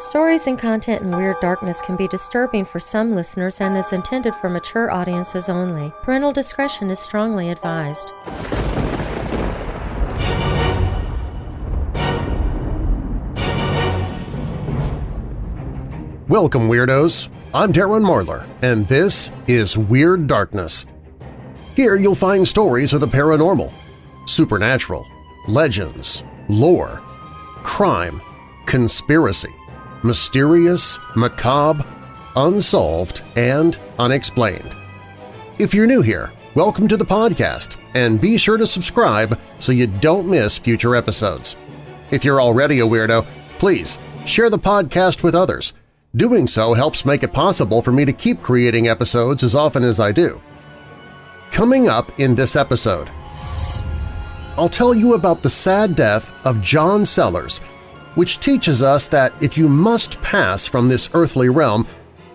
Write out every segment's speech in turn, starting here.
Stories and content in Weird Darkness can be disturbing for some listeners and is intended for mature audiences only. Parental discretion is strongly advised. Welcome, Weirdos! I'm Darren Marlar, and this is Weird Darkness. Here you'll find stories of the paranormal, supernatural, legends, lore, crime, conspiracy, mysterious, macabre, unsolved, and unexplained. If you're new here, welcome to the podcast, and be sure to subscribe so you don't miss future episodes. If you're already a weirdo, please share the podcast with others. Doing so helps make it possible for me to keep creating episodes as often as I do. Coming up in this episode, I'll tell you about the sad death of John Sellers, which teaches us that if you must pass from this earthly realm,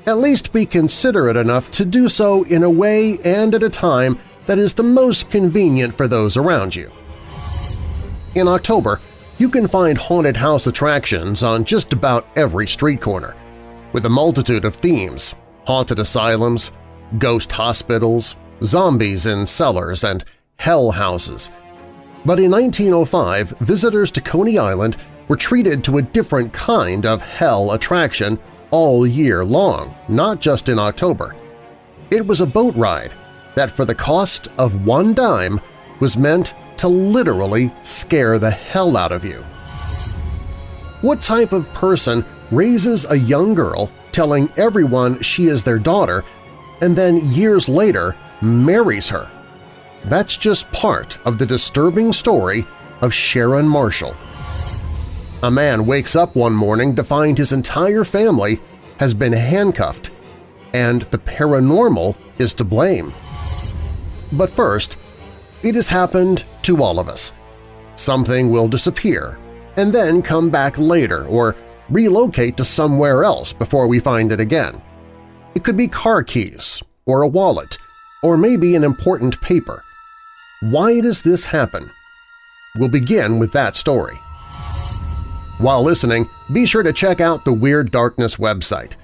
at least be considerate enough to do so in a way and at a time that is the most convenient for those around you. In October, you can find haunted house attractions on just about every street corner, with a multitude of themes – haunted asylums, ghost hospitals, zombies in cellars, and hell houses. But in 1905, visitors to Coney Island were treated to a different kind of hell attraction all year long, not just in October. It was a boat ride that for the cost of one dime was meant to literally scare the hell out of you. What type of person raises a young girl telling everyone she is their daughter and then years later marries her. That's just part of the disturbing story of Sharon Marshall. A man wakes up one morning to find his entire family has been handcuffed, and the paranormal is to blame. But first, it has happened to all of us. Something will disappear and then come back later or relocate to somewhere else before we find it again. It could be car keys or a wallet or maybe an important paper. Why does this happen? We'll begin with that story. While listening, be sure to check out the Weird Darkness website.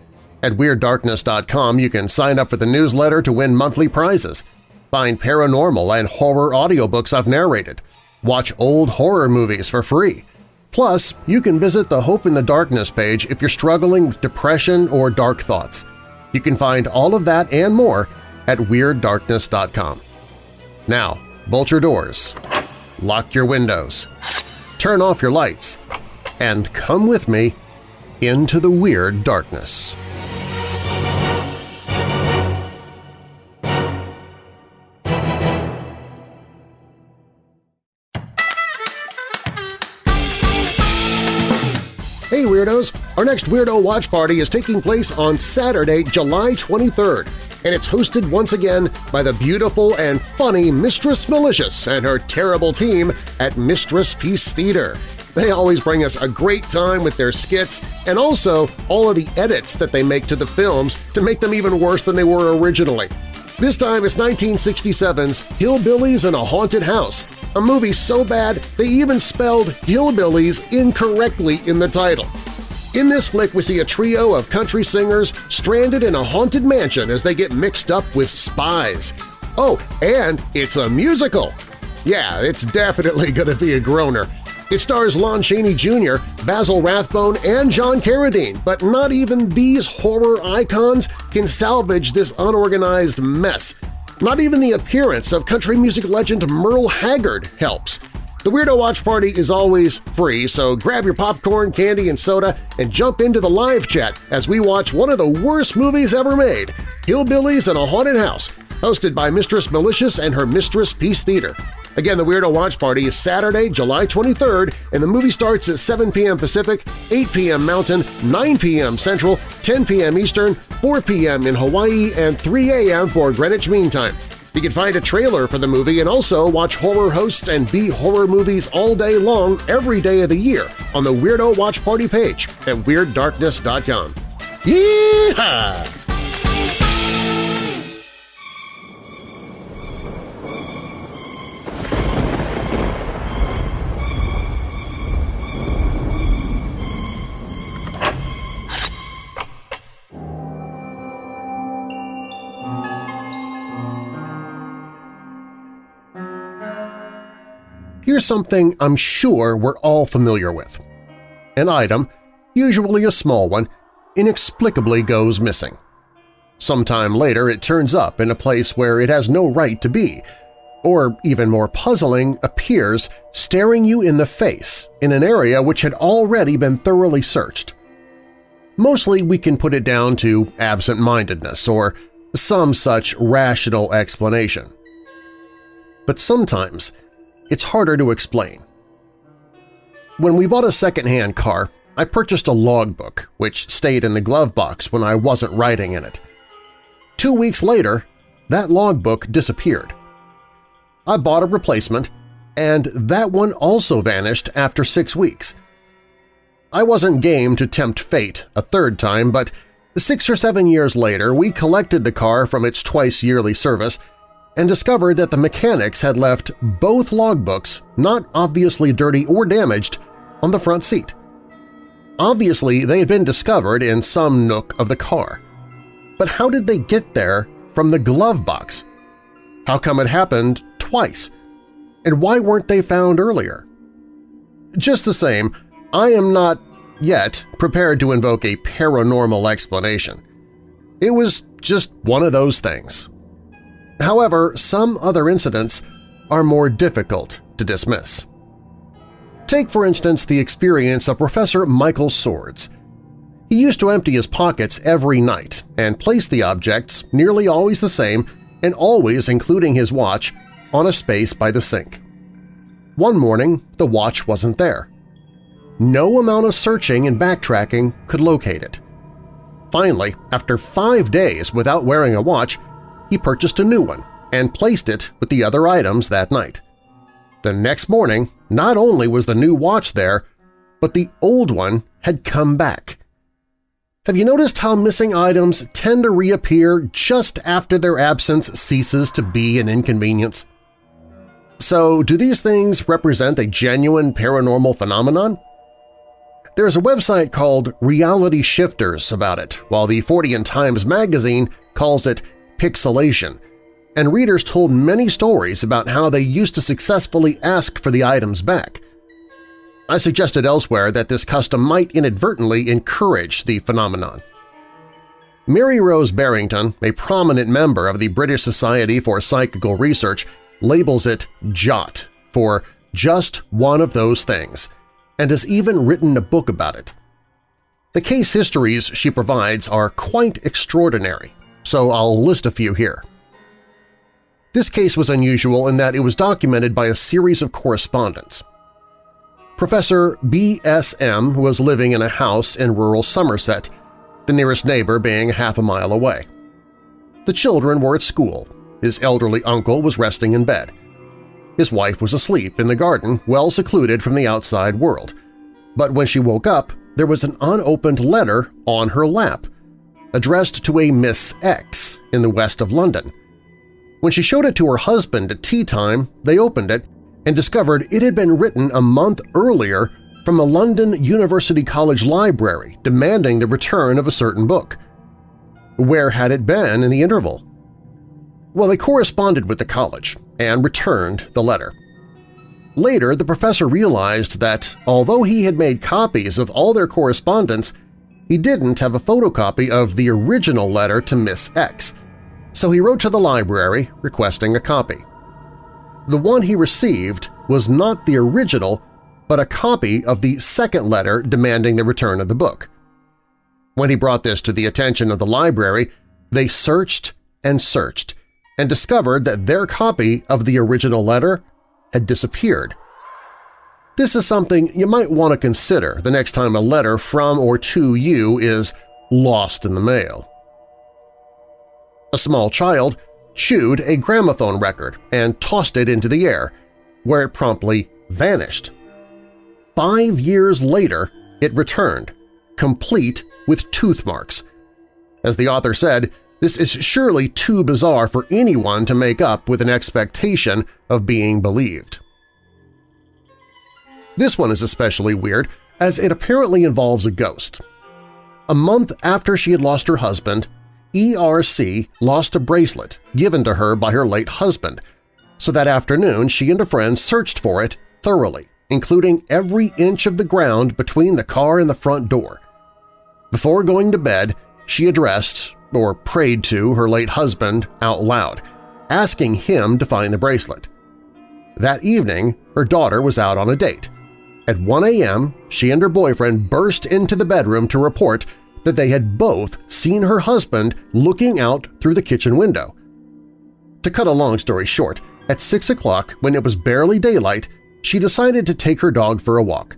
At WeirdDarkness.com you can sign up for the newsletter to win monthly prizes, find paranormal and horror audiobooks I've narrated, watch old horror movies for free. Plus, you can visit the Hope in the Darkness page if you're struggling with depression or dark thoughts. You can find all of that and more at WeirdDarkness.com. Now, bolt your doors, lock your windows, turn off your lights, and come with me into the Weird Darkness. Hey Weirdos! Our next Weirdo Watch Party is taking place on Saturday, July 23rd and it's hosted once again by the beautiful and funny Mistress Malicious and her terrible team at Mistress Peace Theater. They always bring us a great time with their skits and also all of the edits that they make to the films to make them even worse than they were originally. This time it's 1967's Hillbillies in a Haunted House, a movie so bad they even spelled hillbillies incorrectly in the title. In this flick, we see a trio of country singers stranded in a haunted mansion as they get mixed up with spies. Oh, and it's a musical! Yeah, it's definitely going to be a groaner. It stars Lon Chaney Jr., Basil Rathbone, and John Carradine, but not even these horror icons can salvage this unorganized mess. Not even the appearance of country music legend Merle Haggard helps. The Weirdo Watch Party is always free, so grab your popcorn, candy, and soda and jump into the live chat as we watch one of the worst movies ever made, Hillbillies in a Haunted House, hosted by Mistress Malicious and her Mistress Peace Theater. Again, the Weirdo Watch Party is Saturday, July 23rd, and the movie starts at 7 p.m. Pacific, 8 p.m. Mountain, 9 p.m. Central, 10 p.m. Eastern, 4 p.m. in Hawaii, and 3 a.m. for Greenwich Mean Time. You can find a trailer for the movie and also watch horror hosts and B-horror movies all day long every day of the year on the Weirdo Watch Party page at WeirdDarkness.com. Yeehaw! Here's something I'm sure we're all familiar with. An item, usually a small one, inexplicably goes missing. Sometime later it turns up in a place where it has no right to be, or even more puzzling, appears staring you in the face in an area which had already been thoroughly searched. Mostly we can put it down to absent-mindedness or some such rational explanation. But sometimes it's harder to explain. When we bought a second-hand car, I purchased a logbook, which stayed in the glove box when I wasn't writing in it. Two weeks later, that logbook disappeared. I bought a replacement, and that one also vanished after six weeks. I wasn't game to tempt fate a third time, but six or seven years later we collected the car from its twice-yearly service and discovered that the mechanics had left both logbooks, not obviously dirty or damaged, on the front seat. Obviously, they had been discovered in some nook of the car. But how did they get there from the glove box? How come it happened twice? And why weren't they found earlier? Just the same, I am not yet prepared to invoke a paranormal explanation. It was just one of those things. However, some other incidents are more difficult to dismiss. Take, for instance, the experience of Professor Michael Swords. He used to empty his pockets every night and place the objects, nearly always the same and always including his watch, on a space by the sink. One morning, the watch wasn't there. No amount of searching and backtracking could locate it. Finally, after five days without wearing a watch, he purchased a new one and placed it with the other items that night. The next morning, not only was the new watch there, but the old one had come back. Have you noticed how missing items tend to reappear just after their absence ceases to be an inconvenience? So do these things represent a genuine paranormal phenomenon? There's a website called Reality Shifters about it, while the Fortean Times magazine calls it pixilation, and readers told many stories about how they used to successfully ask for the items back. I suggested elsewhere that this custom might inadvertently encourage the phenomenon. Mary Rose Barrington, a prominent member of the British Society for Psychical Research, labels it JOT for just one of those things, and has even written a book about it. The case histories she provides are quite extraordinary, so I'll list a few here. This case was unusual in that it was documented by a series of correspondence. Professor B.S.M. was living in a house in rural Somerset, the nearest neighbor being half a mile away. The children were at school, his elderly uncle was resting in bed. His wife was asleep in the garden, well secluded from the outside world. But when she woke up, there was an unopened letter on her lap, addressed to a Miss X in the west of London. When she showed it to her husband at tea time, they opened it and discovered it had been written a month earlier from a London University College library demanding the return of a certain book. Where had it been in the interval? Well, they corresponded with the college and returned the letter. Later, the professor realized that although he had made copies of all their correspondence, he didn't have a photocopy of the original letter to Miss X, so he wrote to the library requesting a copy. The one he received was not the original, but a copy of the second letter demanding the return of the book. When he brought this to the attention of the library, they searched and searched and discovered that their copy of the original letter had disappeared. This is something you might want to consider the next time a letter from or to you is lost in the mail. A small child chewed a gramophone record and tossed it into the air, where it promptly vanished. Five years later, it returned, complete with tooth marks. As the author said, this is surely too bizarre for anyone to make up with an expectation of being believed. This one is especially weird as it apparently involves a ghost. A month after she had lost her husband, ERC lost a bracelet given to her by her late husband, so that afternoon she and a friend searched for it thoroughly, including every inch of the ground between the car and the front door. Before going to bed, she addressed, or prayed to, her late husband out loud, asking him to find the bracelet. That evening, her daughter was out on a date. At 1 a.m., she and her boyfriend burst into the bedroom to report that they had both seen her husband looking out through the kitchen window. To cut a long story short, at 6 o'clock, when it was barely daylight, she decided to take her dog for a walk.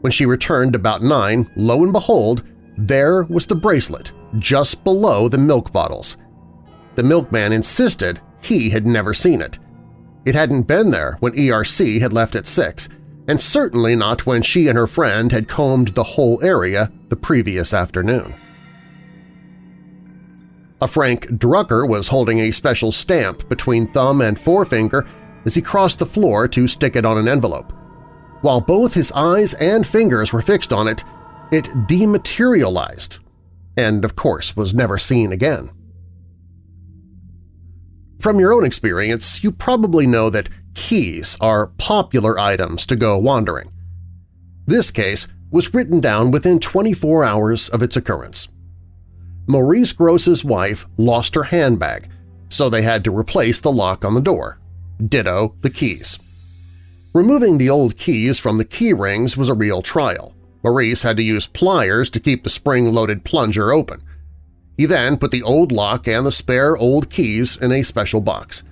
When she returned about 9, lo and behold, there was the bracelet just below the milk bottles. The milkman insisted he had never seen it. It hadn't been there when ERC had left at 6, and certainly not when she and her friend had combed the whole area the previous afternoon. A Frank Drucker was holding a special stamp between thumb and forefinger as he crossed the floor to stick it on an envelope. While both his eyes and fingers were fixed on it, it dematerialized and, of course, was never seen again. From your own experience, you probably know that keys are popular items to go wandering. This case was written down within 24 hours of its occurrence. Maurice Grosse's wife lost her handbag, so they had to replace the lock on the door. Ditto the keys. Removing the old keys from the key rings was a real trial. Maurice had to use pliers to keep the spring-loaded plunger open. He then put the old lock and the spare old keys in a special box.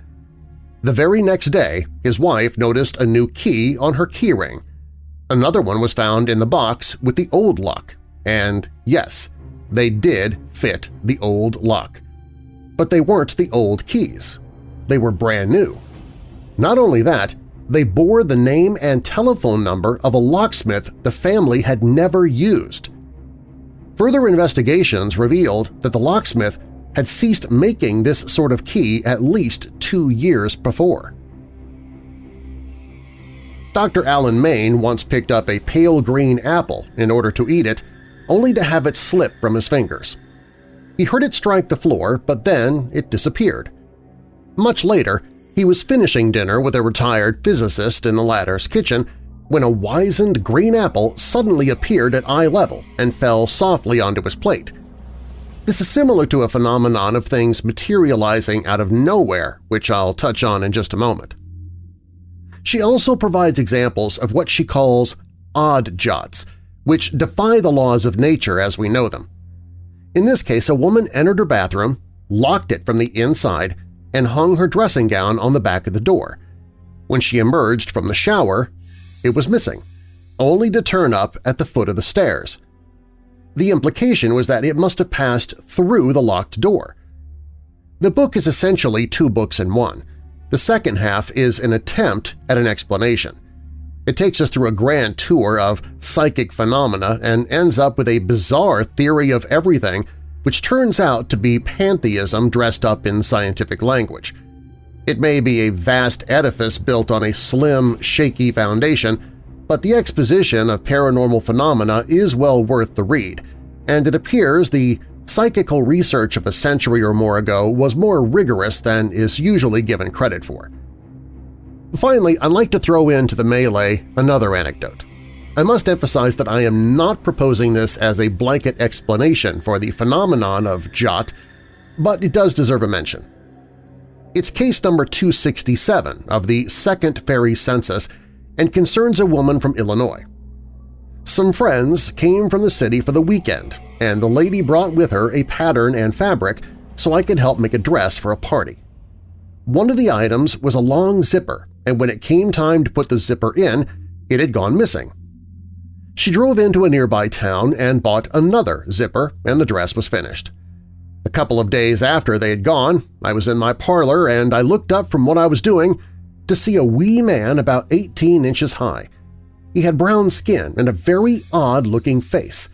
The very next day, his wife noticed a new key on her keyring. Another one was found in the box with the old lock, and yes, they did fit the old lock. But they weren't the old keys. They were brand new. Not only that, they bore the name and telephone number of a locksmith the family had never used. Further investigations revealed that the locksmith had ceased making this sort of key at least two years before. Dr. Alan Main once picked up a pale green apple in order to eat it, only to have it slip from his fingers. He heard it strike the floor, but then it disappeared. Much later, he was finishing dinner with a retired physicist in the latter's kitchen when a wizened green apple suddenly appeared at eye level and fell softly onto his plate. This is similar to a phenomenon of things materializing out of nowhere, which I'll touch on in just a moment. She also provides examples of what she calls odd jots, which defy the laws of nature as we know them. In this case, a woman entered her bathroom, locked it from the inside, and hung her dressing gown on the back of the door. When she emerged from the shower, it was missing, only to turn up at the foot of the stairs. The implication was that it must have passed through the locked door. The book is essentially two books in one. The second half is an attempt at an explanation. It takes us through a grand tour of psychic phenomena and ends up with a bizarre theory of everything which turns out to be pantheism dressed up in scientific language – it may be a vast edifice built on a slim, shaky foundation, but the exposition of paranormal phenomena is well worth the read, and it appears the psychical research of a century or more ago was more rigorous than is usually given credit for. Finally, I'd like to throw into the melee another anecdote. I must emphasize that I am not proposing this as a blanket explanation for the phenomenon of Jot, but it does deserve a mention. It's case number 267 of the Second Fairy Census and concerns a woman from Illinois. Some friends came from the city for the weekend, and the lady brought with her a pattern and fabric so I could help make a dress for a party. One of the items was a long zipper, and when it came time to put the zipper in, it had gone missing. She drove into a nearby town and bought another zipper, and the dress was finished. A couple of days after they had gone, I was in my parlor and I looked up from what I was doing to see a wee man about 18 inches high. He had brown skin and a very odd-looking face.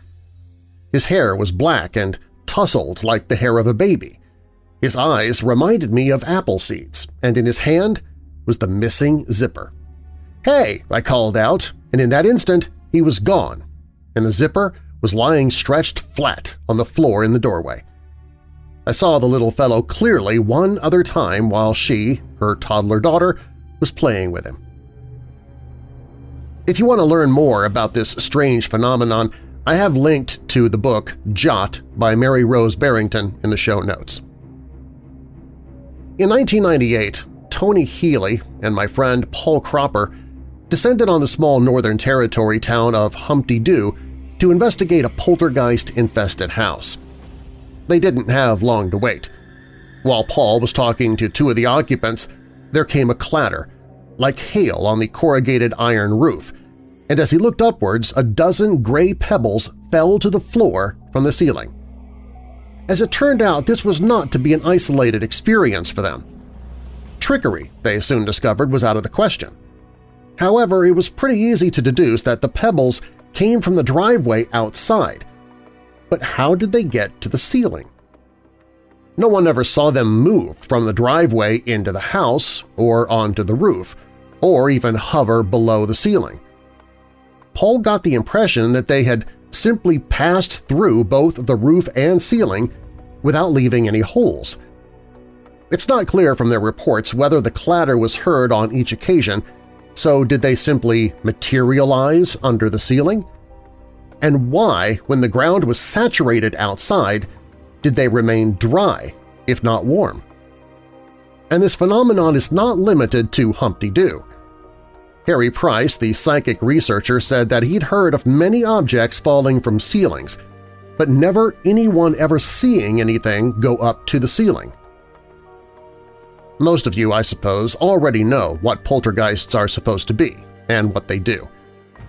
His hair was black and tousled like the hair of a baby. His eyes reminded me of apple seeds, and in his hand was the missing zipper. "'Hey!' I called out, and in that instant he was gone, and the zipper was lying stretched flat on the floor in the doorway. I saw the little fellow clearly one other time while she, her toddler daughter, was playing with him. If you want to learn more about this strange phenomenon, I have linked to the book Jot by Mary Rose Barrington in the show notes. In 1998, Tony Healy and my friend Paul Cropper descended on the small Northern Territory town of Humpty Doo to investigate a poltergeist-infested house. They didn't have long to wait. While Paul was talking to two of the occupants, there came a clatter, like hail on the corrugated iron roof, and as he looked upwards a dozen gray pebbles fell to the floor from the ceiling. As it turned out, this was not to be an isolated experience for them. Trickery, they soon discovered, was out of the question. However, it was pretty easy to deduce that the pebbles came from the driveway outside. But how did they get to the ceiling? No one ever saw them move from the driveway into the house or onto the roof, or even hover below the ceiling. Paul got the impression that they had simply passed through both the roof and ceiling without leaving any holes. It's not clear from their reports whether the clatter was heard on each occasion, so did they simply materialize under the ceiling? And why, when the ground was saturated outside, did they remain dry, if not warm? And this phenomenon is not limited to Humpty Doo. Harry Price, the psychic researcher, said that he'd heard of many objects falling from ceilings, but never anyone ever seeing anything go up to the ceiling. Most of you, I suppose, already know what poltergeists are supposed to be and what they do.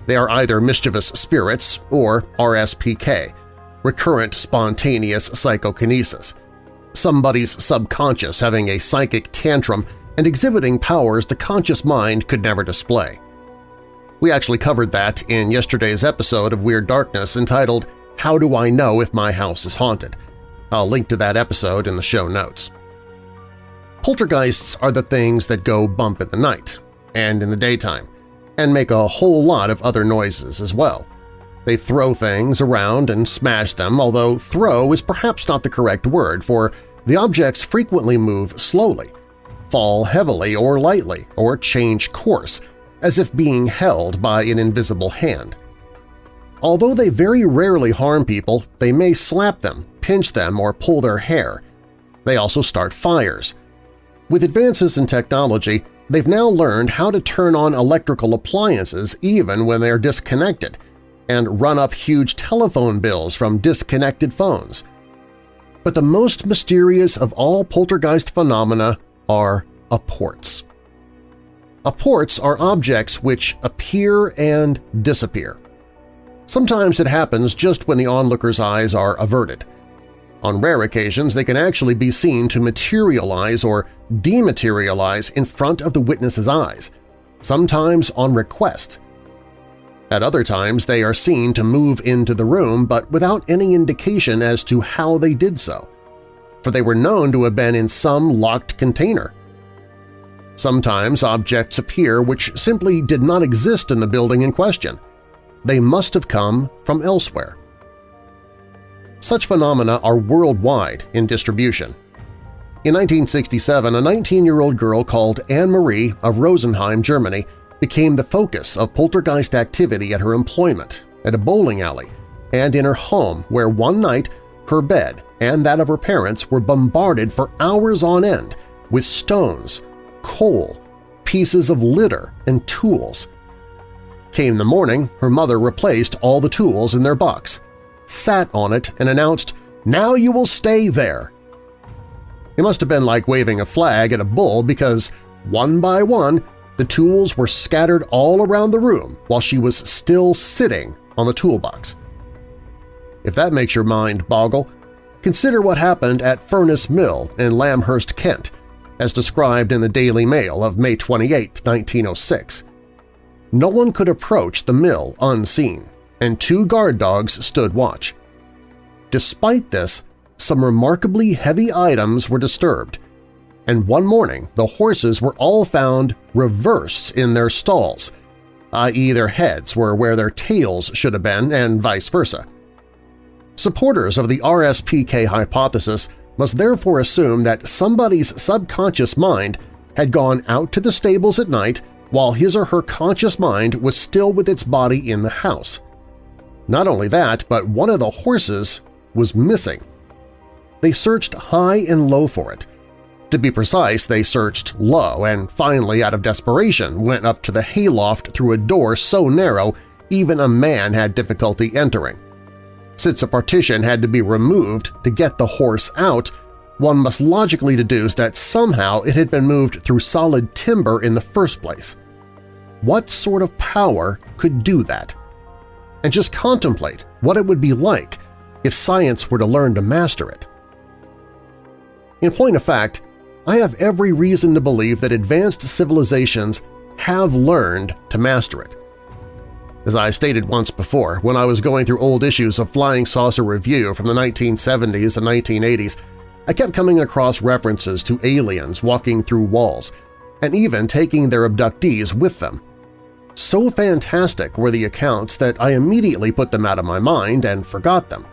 They are either mischievous spirits or RSPK, recurrent spontaneous psychokinesis, somebody's subconscious having a psychic tantrum and exhibiting powers the conscious mind could never display. We actually covered that in yesterday's episode of Weird Darkness entitled How Do I Know If My House is Haunted? I'll link to that episode in the show notes. Poltergeists are the things that go bump in the night and in the daytime, and make a whole lot of other noises as well. They throw things around and smash them, although throw is perhaps not the correct word, for the objects frequently move slowly, fall heavily or lightly, or change course, as if being held by an invisible hand. Although they very rarely harm people, they may slap them, pinch them, or pull their hair. They also start fires. With advances in technology, they've now learned how to turn on electrical appliances even when they're disconnected – and run up huge telephone bills from disconnected phones. But the most mysterious of all poltergeist phenomena are apports. Apports are objects which appear and disappear. Sometimes it happens just when the onlooker's eyes are averted. On rare occasions, they can actually be seen to materialize or dematerialize in front of the witness's eyes, sometimes on request, at other times they are seen to move into the room but without any indication as to how they did so, for they were known to have been in some locked container. Sometimes objects appear which simply did not exist in the building in question. They must have come from elsewhere. Such phenomena are worldwide in distribution. In 1967, a 19-year-old girl called Anne-Marie of Rosenheim, Germany, became the focus of poltergeist activity at her employment, at a bowling alley, and in her home where one night her bed and that of her parents were bombarded for hours on end with stones, coal, pieces of litter, and tools. Came the morning, her mother replaced all the tools in their box, sat on it, and announced, "'Now you will stay there!' It must have been like waving a flag at a bull because, one by one, the tools were scattered all around the room while she was still sitting on the toolbox. If that makes your mind boggle, consider what happened at Furnace Mill in Lamberhurst, Kent, as described in the Daily Mail of May 28, 1906. No one could approach the mill unseen, and two guard dogs stood watch. Despite this, some remarkably heavy items were disturbed, and one morning the horses were all found reversed in their stalls, i.e. their heads were where their tails should have been and vice versa. Supporters of the RSPK hypothesis must therefore assume that somebody's subconscious mind had gone out to the stables at night, while his or her conscious mind was still with its body in the house. Not only that, but one of the horses was missing. They searched high and low for it. To be precise, they searched low and finally, out of desperation, went up to the hayloft through a door so narrow even a man had difficulty entering. Since a partition had to be removed to get the horse out, one must logically deduce that somehow it had been moved through solid timber in the first place. What sort of power could do that? And just contemplate what it would be like if science were to learn to master it. In point of fact, I have every reason to believe that advanced civilizations have learned to master it. As I stated once before, when I was going through old issues of Flying Saucer Review from the 1970s and 1980s, I kept coming across references to aliens walking through walls, and even taking their abductees with them. So fantastic were the accounts that I immediately put them out of my mind and forgot them.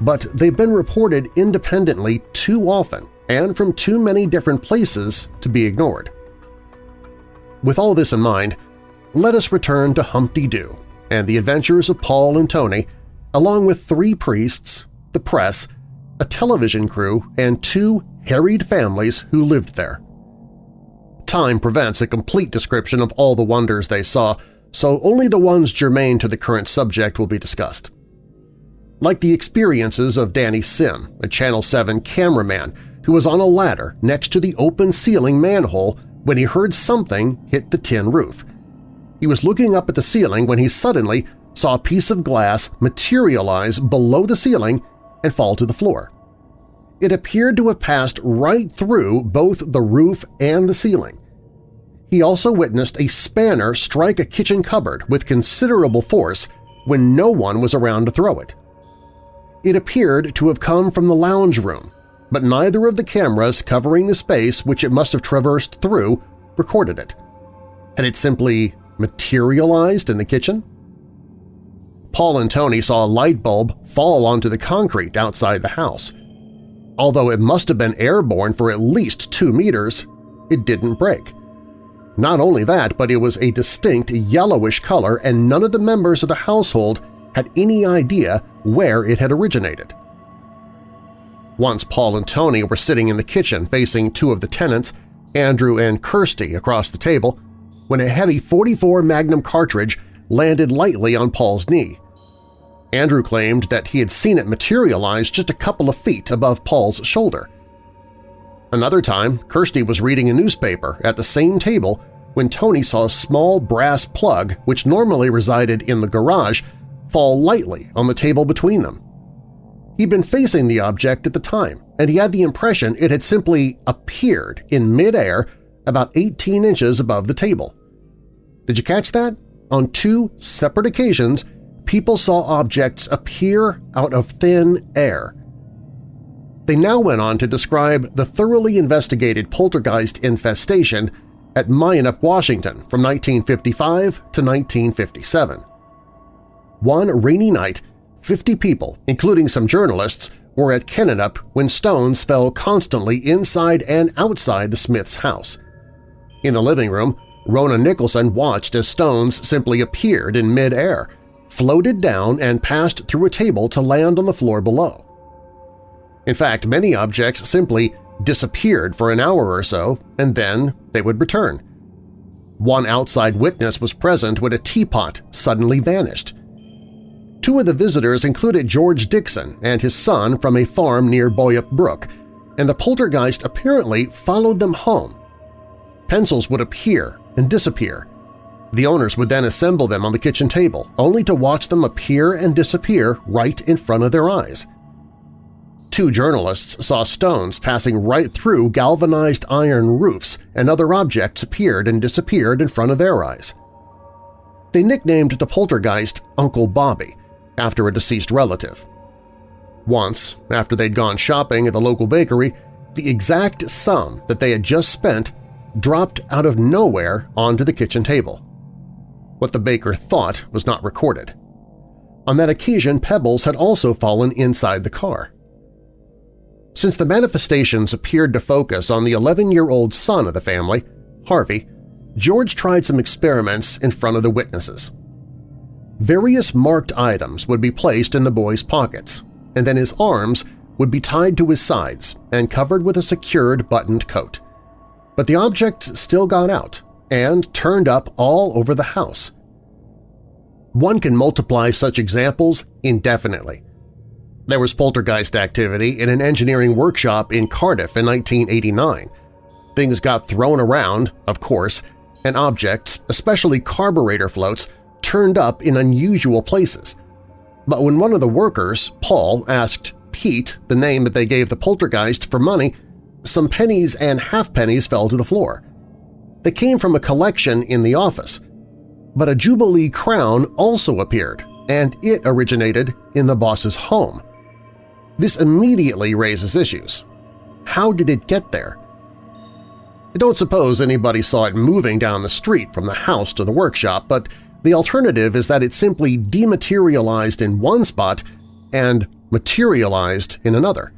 But they've been reported independently too often and from too many different places to be ignored. With all this in mind, let us return to Humpty Doo and the adventures of Paul and Tony, along with three priests, the press, a television crew, and two harried families who lived there. Time prevents a complete description of all the wonders they saw, so only the ones germane to the current subject will be discussed. Like the experiences of Danny Sim, a Channel 7 cameraman who was on a ladder next to the open ceiling manhole when he heard something hit the tin roof. He was looking up at the ceiling when he suddenly saw a piece of glass materialize below the ceiling and fall to the floor. It appeared to have passed right through both the roof and the ceiling. He also witnessed a spanner strike a kitchen cupboard with considerable force when no one was around to throw it. It appeared to have come from the lounge room, but neither of the cameras covering the space which it must have traversed through recorded it. Had it simply materialized in the kitchen? Paul and Tony saw a light bulb fall onto the concrete outside the house. Although it must have been airborne for at least two meters, it didn't break. Not only that, but it was a distinct yellowish color and none of the members of the household had any idea where it had originated. Once Paul and Tony were sitting in the kitchen facing two of the tenants, Andrew and Kirsty, across the table, when a heavy 44 Magnum cartridge landed lightly on Paul's knee. Andrew claimed that he had seen it materialize just a couple of feet above Paul's shoulder. Another time, Kirsty was reading a newspaper at the same table when Tony saw a small brass plug which normally resided in the garage fall lightly on the table between them. He'd been facing the object at the time, and he had the impression it had simply appeared in midair about 18 inches above the table. Did you catch that? On two separate occasions, people saw objects appear out of thin air. They now went on to describe the thoroughly investigated poltergeist infestation at Minot, Washington from 1955 to 1957. One rainy night, 50 people, including some journalists, were at Kennenup when stones fell constantly inside and outside the Smith's house. In the living room, Rona Nicholson watched as stones simply appeared in mid-air, floated down and passed through a table to land on the floor below. In fact, many objects simply disappeared for an hour or so, and then they would return. One outside witness was present when a teapot suddenly vanished. Two of the visitors included George Dixon and his son from a farm near Boyup Brook, and the poltergeist apparently followed them home. Pencils would appear and disappear. The owners would then assemble them on the kitchen table, only to watch them appear and disappear right in front of their eyes. Two journalists saw stones passing right through galvanized iron roofs and other objects appeared and disappeared in front of their eyes. They nicknamed the poltergeist Uncle Bobby, after a deceased relative. Once, after they'd gone shopping at the local bakery, the exact sum that they had just spent dropped out of nowhere onto the kitchen table. What the baker thought was not recorded. On that occasion, pebbles had also fallen inside the car. Since the manifestations appeared to focus on the 11-year-old son of the family, Harvey, George tried some experiments in front of the witnesses. Various marked items would be placed in the boy's pockets, and then his arms would be tied to his sides and covered with a secured buttoned coat. But the objects still got out and turned up all over the house. One can multiply such examples indefinitely. There was poltergeist activity in an engineering workshop in Cardiff in 1989. Things got thrown around, of course, and objects, especially carburetor floats, turned up in unusual places. But when one of the workers, Paul, asked Pete the name that they gave the poltergeist for money, some pennies and half-pennies fell to the floor. They came from a collection in the office. But a Jubilee crown also appeared, and it originated in the boss's home. This immediately raises issues. How did it get there? I don't suppose anybody saw it moving down the street from the house to the workshop, but the alternative is that it simply dematerialized in one spot and materialized in another.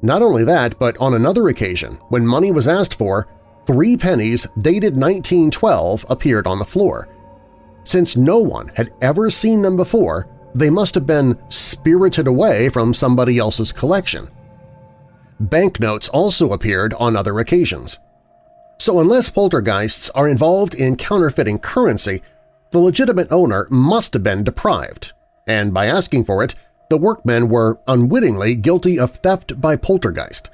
Not only that, but on another occasion, when money was asked for, three pennies dated 1912 appeared on the floor. Since no one had ever seen them before, they must have been spirited away from somebody else's collection. Banknotes also appeared on other occasions. So unless poltergeists are involved in counterfeiting currency, the legitimate owner must have been deprived, and by asking for it, the workmen were unwittingly guilty of theft by poltergeist.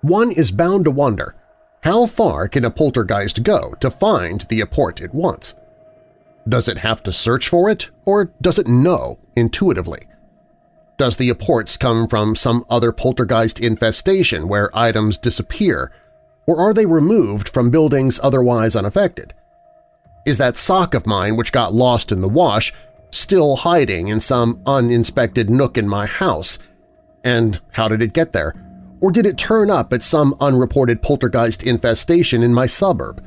One is bound to wonder, how far can a poltergeist go to find the apport it wants? Does it have to search for it, or does it know intuitively? Does the apports come from some other poltergeist infestation where items disappear, or are they removed from buildings otherwise unaffected? Is that sock of mine which got lost in the wash still hiding in some uninspected nook in my house? And how did it get there? Or did it turn up at some unreported poltergeist infestation in my suburb?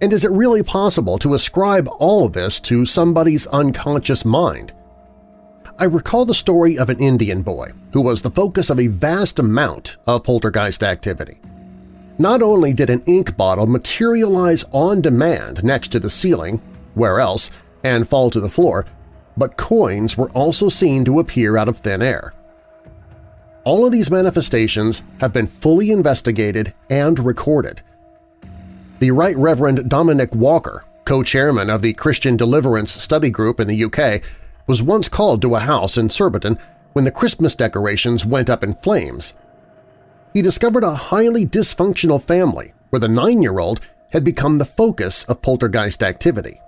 And is it really possible to ascribe all of this to somebody's unconscious mind? I recall the story of an Indian boy who was the focus of a vast amount of poltergeist activity. Not only did an ink bottle materialize on demand next to the ceiling, where else, and fall to the floor, but coins were also seen to appear out of thin air. All of these manifestations have been fully investigated and recorded, the Right Reverend Dominic Walker, co-chairman of the Christian Deliverance Study Group in the UK, was once called to a house in Surbiton when the Christmas decorations went up in flames. He discovered a highly dysfunctional family where the nine-year-old had become the focus of poltergeist activity.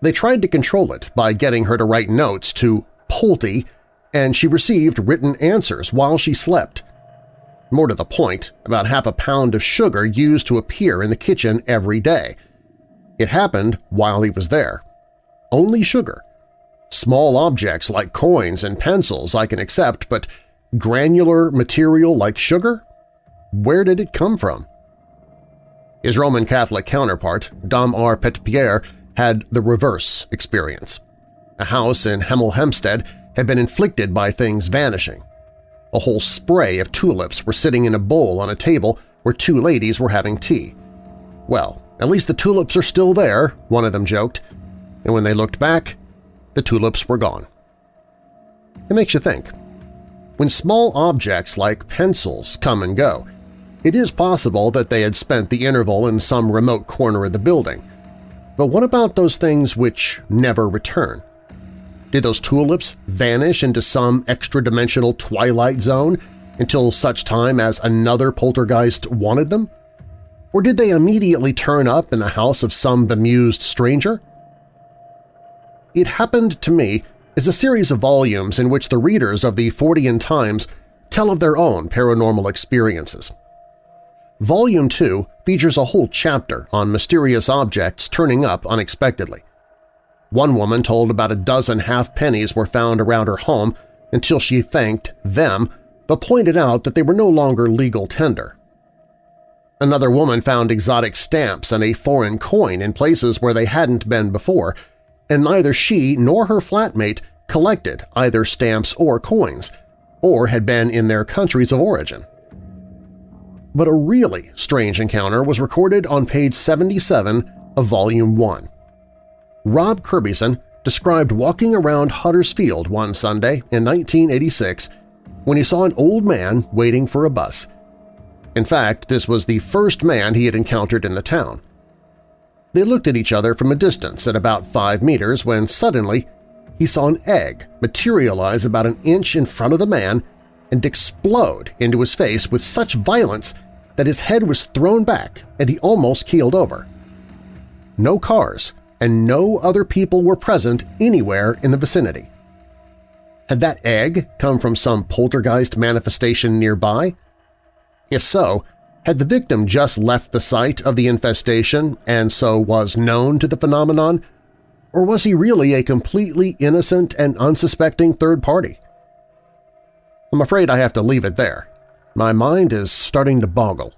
They tried to control it by getting her to write notes to Polty, and she received written answers while she slept. More to the point, about half a pound of sugar used to appear in the kitchen every day. It happened while he was there. Only sugar. Small objects like coins and pencils I can accept, but granular material like sugar? Where did it come from? His Roman Catholic counterpart, Dom R. Petitpierre, had the reverse experience. A house in Hemel Hempstead had been inflicted by things vanishing. A whole spray of tulips were sitting in a bowl on a table where two ladies were having tea. Well, at least the tulips are still there, one of them joked, and when they looked back, the tulips were gone. It makes you think. When small objects like pencils come and go, it is possible that they had spent the interval in some remote corner of the building. But what about those things which never return? Did those tulips vanish into some extra-dimensional twilight zone until such time as another poltergeist wanted them? Or did they immediately turn up in the house of some bemused stranger? It Happened to Me is a series of volumes in which the readers of the Fortean Times tell of their own paranormal experiences. Volume 2 features a whole chapter on mysterious objects turning up unexpectedly. One woman told about a dozen half-pennies were found around her home until she thanked them but pointed out that they were no longer legal tender. Another woman found exotic stamps and a foreign coin in places where they hadn't been before, and neither she nor her flatmate collected either stamps or coins, or had been in their countries of origin. But a really strange encounter was recorded on page 77 of Volume 1. Rob Kirbyson described walking around Huddersfield one Sunday in 1986 when he saw an old man waiting for a bus. In fact, this was the first man he had encountered in the town. They looked at each other from a distance at about five meters when suddenly he saw an egg materialize about an inch in front of the man and explode into his face with such violence that his head was thrown back and he almost keeled over. No cars and no other people were present anywhere in the vicinity. Had that egg come from some poltergeist manifestation nearby? If so, had the victim just left the site of the infestation and so was known to the phenomenon, or was he really a completely innocent and unsuspecting third party? I'm afraid I have to leave it there. My mind is starting to boggle.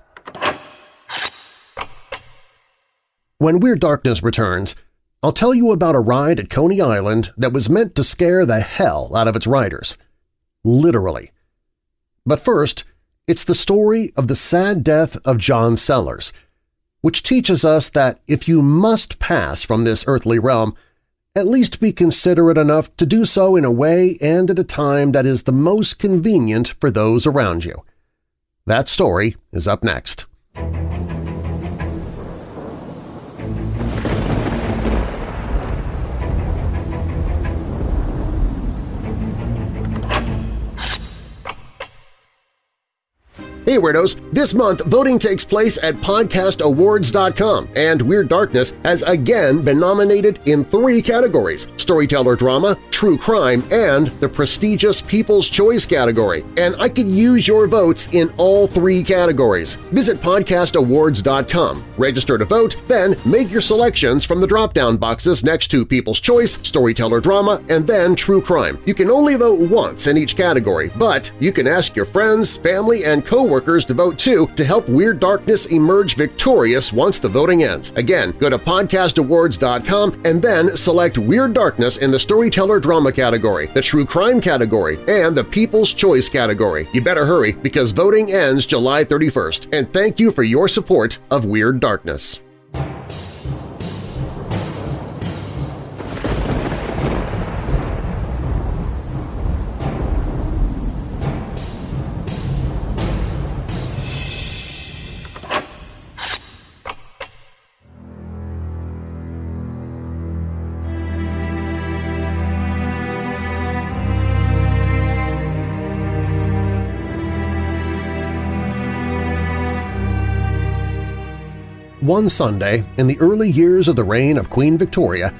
When Weird Darkness returns, I'll tell you about a ride at Coney Island that was meant to scare the hell out of its riders. Literally. But first, it's the story of the sad death of John Sellers, which teaches us that if you must pass from this earthly realm, at least be considerate enough to do so in a way and at a time that is the most convenient for those around you. That story is up next. Hey Weirdos! This month, voting takes place at podcastawards.com, and Weird Darkness has again been nominated in three categories – Storyteller Drama, True Crime, and the prestigious People's Choice category. And I could use your votes in all three categories. Visit podcastawards.com, register to vote, then make your selections from the drop-down boxes next to People's Choice, Storyteller Drama, and then True Crime. You can only vote once in each category, but you can ask your friends, family, and coworkers workers to vote too to help Weird Darkness emerge victorious once the voting ends. Again, go to podcastawards.com and then select Weird Darkness in the Storyteller Drama category, the True Crime category, and the People's Choice category. You better hurry because voting ends July 31st. And thank you for your support of Weird Darkness. One Sunday, in the early years of the reign of Queen Victoria,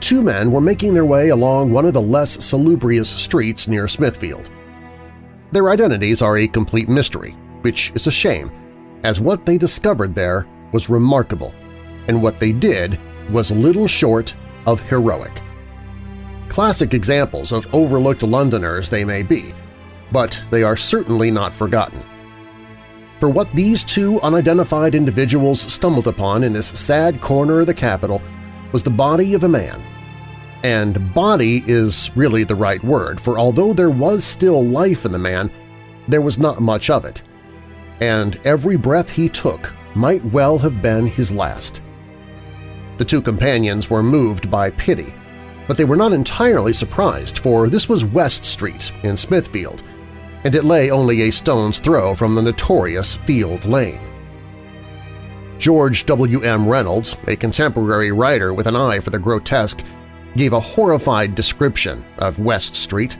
two men were making their way along one of the less salubrious streets near Smithfield. Their identities are a complete mystery, which is a shame, as what they discovered there was remarkable, and what they did was little short of heroic. Classic examples of overlooked Londoners they may be, but they are certainly not forgotten for what these two unidentified individuals stumbled upon in this sad corner of the capital was the body of a man. And body is really the right word, for although there was still life in the man, there was not much of it. And every breath he took might well have been his last. The two companions were moved by pity, but they were not entirely surprised, for this was West Street in Smithfield, and it lay only a stone's throw from the notorious Field Lane. George W. M. Reynolds, a contemporary writer with an eye for the grotesque, gave a horrified description of West Street.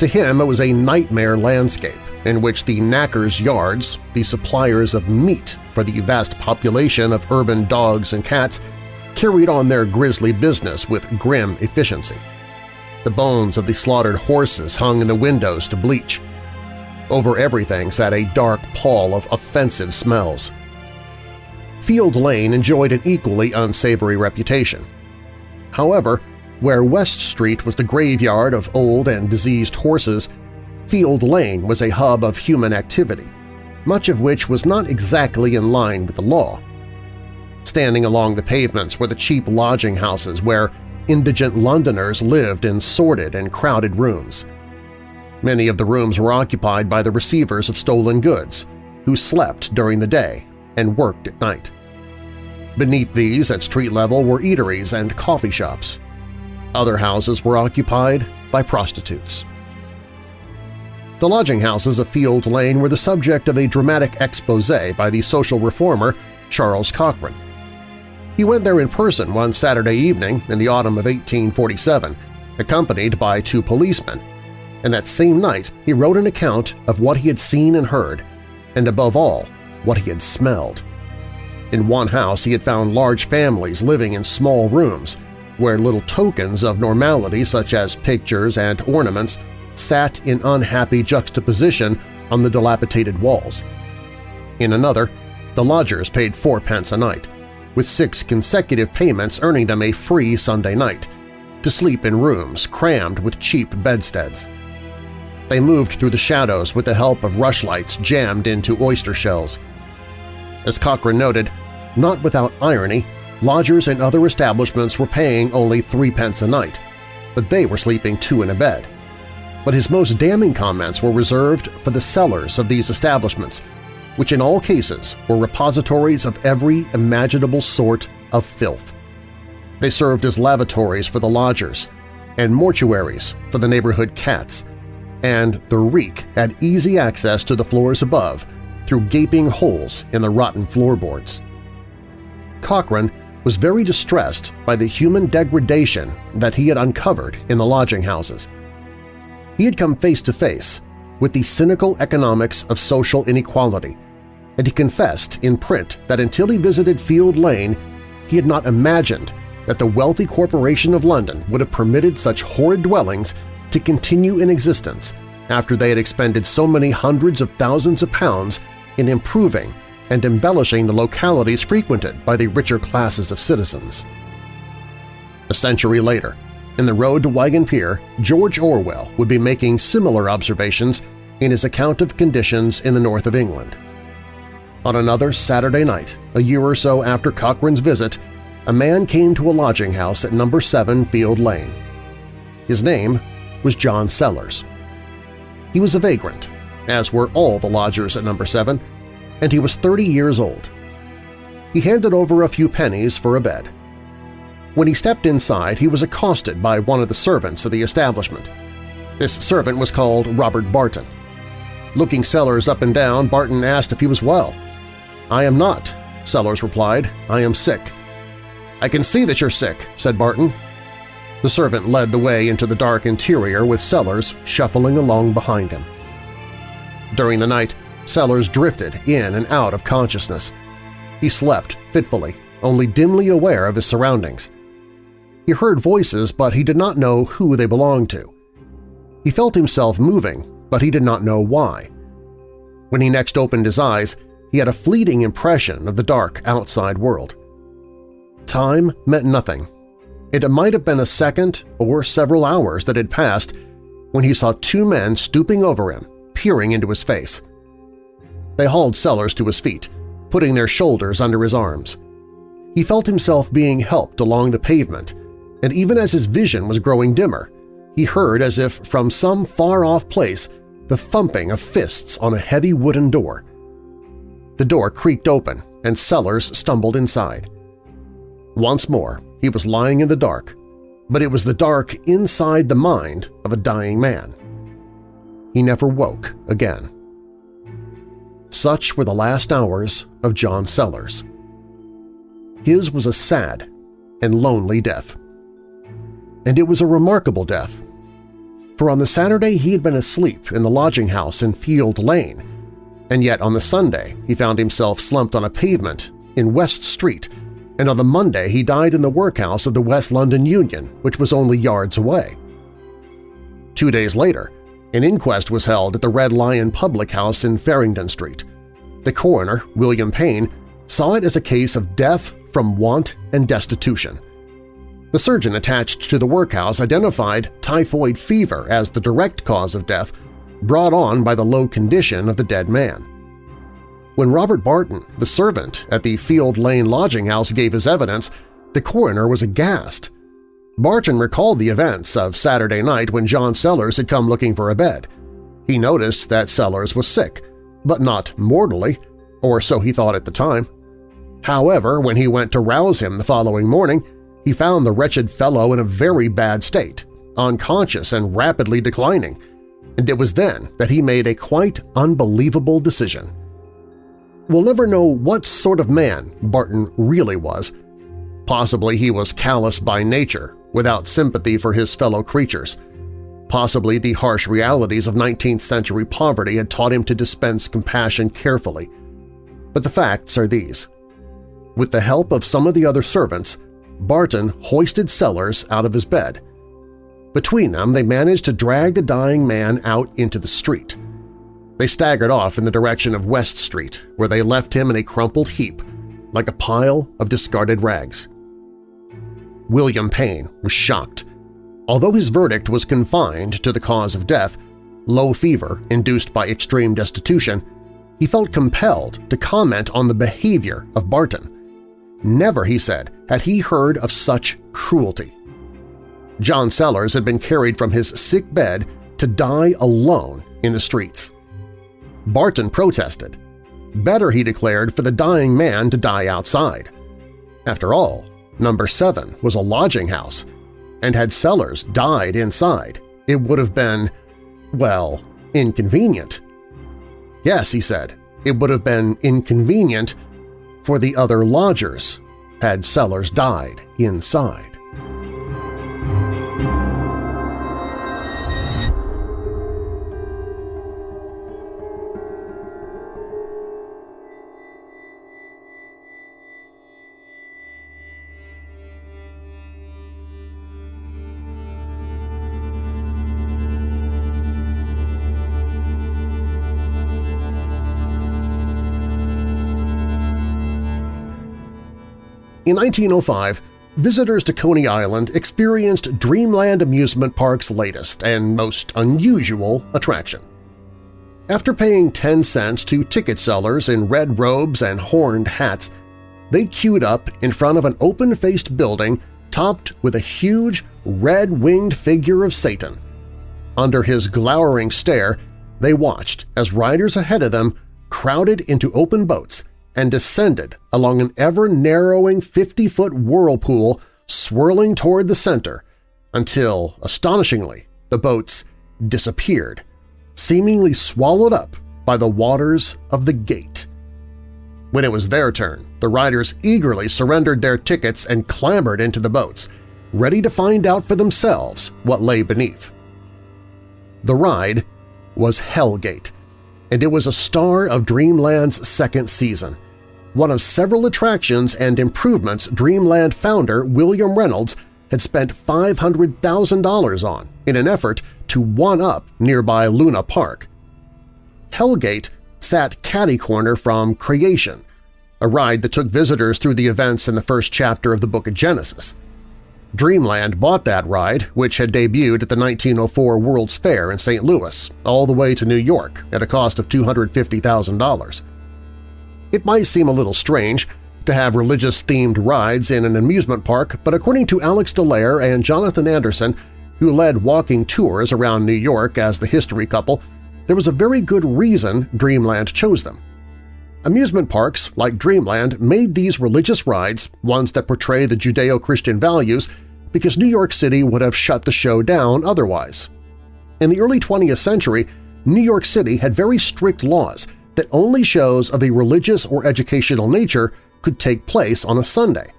To him, it was a nightmare landscape in which the knackers' yards, the suppliers of meat for the vast population of urban dogs and cats, carried on their grisly business with grim efficiency. The bones of the slaughtered horses hung in the windows to bleach, over everything sat a dark pall of offensive smells. Field Lane enjoyed an equally unsavory reputation. However, where West Street was the graveyard of old and diseased horses, Field Lane was a hub of human activity, much of which was not exactly in line with the law. Standing along the pavements were the cheap lodging houses where indigent Londoners lived in sordid and crowded rooms. Many of the rooms were occupied by the receivers of stolen goods, who slept during the day and worked at night. Beneath these, at street level, were eateries and coffee shops. Other houses were occupied by prostitutes. The lodging houses of Field Lane were the subject of a dramatic expose by the social reformer Charles Cochrane. He went there in person one Saturday evening in the autumn of 1847, accompanied by two policemen, and that same night he wrote an account of what he had seen and heard, and above all, what he had smelled. In one house he had found large families living in small rooms, where little tokens of normality such as pictures and ornaments sat in unhappy juxtaposition on the dilapidated walls. In another, the lodgers paid fourpence a night, with six consecutive payments earning them a free Sunday night, to sleep in rooms crammed with cheap bedsteads. They moved through the shadows with the help of rushlights jammed into oyster shells. As Cochrane noted, not without irony, lodgers and other establishments were paying only threepence a night, but they were sleeping two in a bed. But his most damning comments were reserved for the cellars of these establishments, which in all cases were repositories of every imaginable sort of filth. They served as lavatories for the lodgers and mortuaries for the neighborhood cats, and the reek had easy access to the floors above through gaping holes in the rotten floorboards. Cochrane was very distressed by the human degradation that he had uncovered in the lodging houses. He had come face to face with the cynical economics of social inequality, and he confessed in print that until he visited Field Lane, he had not imagined that the wealthy corporation of London would have permitted such horrid dwellings to continue in existence after they had expended so many hundreds of thousands of pounds in improving and embellishing the localities frequented by the richer classes of citizens. A century later, in The Road to Wigan Pier, George Orwell would be making similar observations in his account of conditions in the north of England. On another Saturday night, a year or so after Cochrane's visit, a man came to a lodging house at number 7 Field Lane. His name was John Sellers. He was a vagrant, as were all the lodgers at number 7, and he was 30 years old. He handed over a few pennies for a bed. When he stepped inside, he was accosted by one of the servants of the establishment. This servant was called Robert Barton. Looking Sellers up and down, Barton asked if he was well. "'I am not,' Sellers replied. "'I am sick.' "'I can see that you're sick,' said Barton. The servant led the way into the dark interior with Sellers shuffling along behind him. During the night, Sellers drifted in and out of consciousness. He slept fitfully, only dimly aware of his surroundings. He heard voices, but he did not know who they belonged to. He felt himself moving, but he did not know why. When he next opened his eyes, he had a fleeting impression of the dark outside world. Time meant nothing. It might have been a second or several hours that had passed when he saw two men stooping over him, peering into his face. They hauled Sellers to his feet, putting their shoulders under his arms. He felt himself being helped along the pavement, and even as his vision was growing dimmer, he heard as if from some far-off place the thumping of fists on a heavy wooden door. The door creaked open, and Sellers stumbled inside. Once more, he was lying in the dark, but it was the dark inside the mind of a dying man. He never woke again. Such were the last hours of John Sellers. His was a sad and lonely death. And it was a remarkable death, for on the Saturday he had been asleep in the lodging house in Field Lane, and yet on the Sunday he found himself slumped on a pavement in West Street, and on the Monday he died in the workhouse of the West London Union, which was only yards away. Two days later, an inquest was held at the Red Lion Public House in Farringdon Street. The coroner, William Payne, saw it as a case of death from want and destitution. The surgeon attached to the workhouse identified typhoid fever as the direct cause of death brought on by the low condition of the dead man. When Robert Barton, the servant at the Field Lane lodging house, gave his evidence, the coroner was aghast. Barton recalled the events of Saturday night when John Sellers had come looking for a bed. He noticed that Sellers was sick, but not mortally, or so he thought at the time. However, when he went to rouse him the following morning, he found the wretched fellow in a very bad state, unconscious and rapidly declining, and it was then that he made a quite unbelievable decision. We'll never know what sort of man Barton really was. Possibly he was callous by nature, without sympathy for his fellow creatures. Possibly the harsh realities of 19th-century poverty had taught him to dispense compassion carefully. But the facts are these. With the help of some of the other servants, Barton hoisted Sellers out of his bed. Between them, they managed to drag the dying man out into the street. They staggered off in the direction of West Street, where they left him in a crumpled heap, like a pile of discarded rags. William Payne was shocked. Although his verdict was confined to the cause of death, low fever induced by extreme destitution, he felt compelled to comment on the behavior of Barton. Never, he said, had he heard of such cruelty. John Sellers had been carried from his sick bed to die alone in the streets. Barton protested. Better, he declared, for the dying man to die outside. After all, Number 7 was a lodging house, and had Sellers died inside, it would have been, well, inconvenient. Yes, he said, it would have been inconvenient for the other lodgers had Sellers died inside. In 1905, visitors to Coney Island experienced Dreamland Amusement Park's latest and most unusual attraction. After paying 10 cents to ticket sellers in red robes and horned hats, they queued up in front of an open-faced building topped with a huge red-winged figure of Satan. Under his glowering stare, they watched as riders ahead of them crowded into open boats and descended along an ever-narrowing 50-foot whirlpool swirling toward the center until, astonishingly, the boats disappeared, seemingly swallowed up by the waters of the gate. When it was their turn, the riders eagerly surrendered their tickets and clambered into the boats, ready to find out for themselves what lay beneath. The ride was Hellgate, and it was a star of Dreamland's second season, one of several attractions and improvements Dreamland founder William Reynolds had spent $500,000 on in an effort to one-up nearby Luna Park. Hellgate sat catty-corner from Creation, a ride that took visitors through the events in the first chapter of the Book of Genesis. Dreamland bought that ride, which had debuted at the 1904 World's Fair in St. Louis, all the way to New York at a cost of $250,000. It might seem a little strange to have religious-themed rides in an amusement park, but according to Alex Dallaire and Jonathan Anderson, who led walking tours around New York as the history couple, there was a very good reason Dreamland chose them. Amusement parks, like Dreamland, made these religious rides, ones that portray the Judeo-Christian values, because New York City would have shut the show down otherwise. In the early 20th century, New York City had very strict laws that only shows of a religious or educational nature could take place on a Sunday.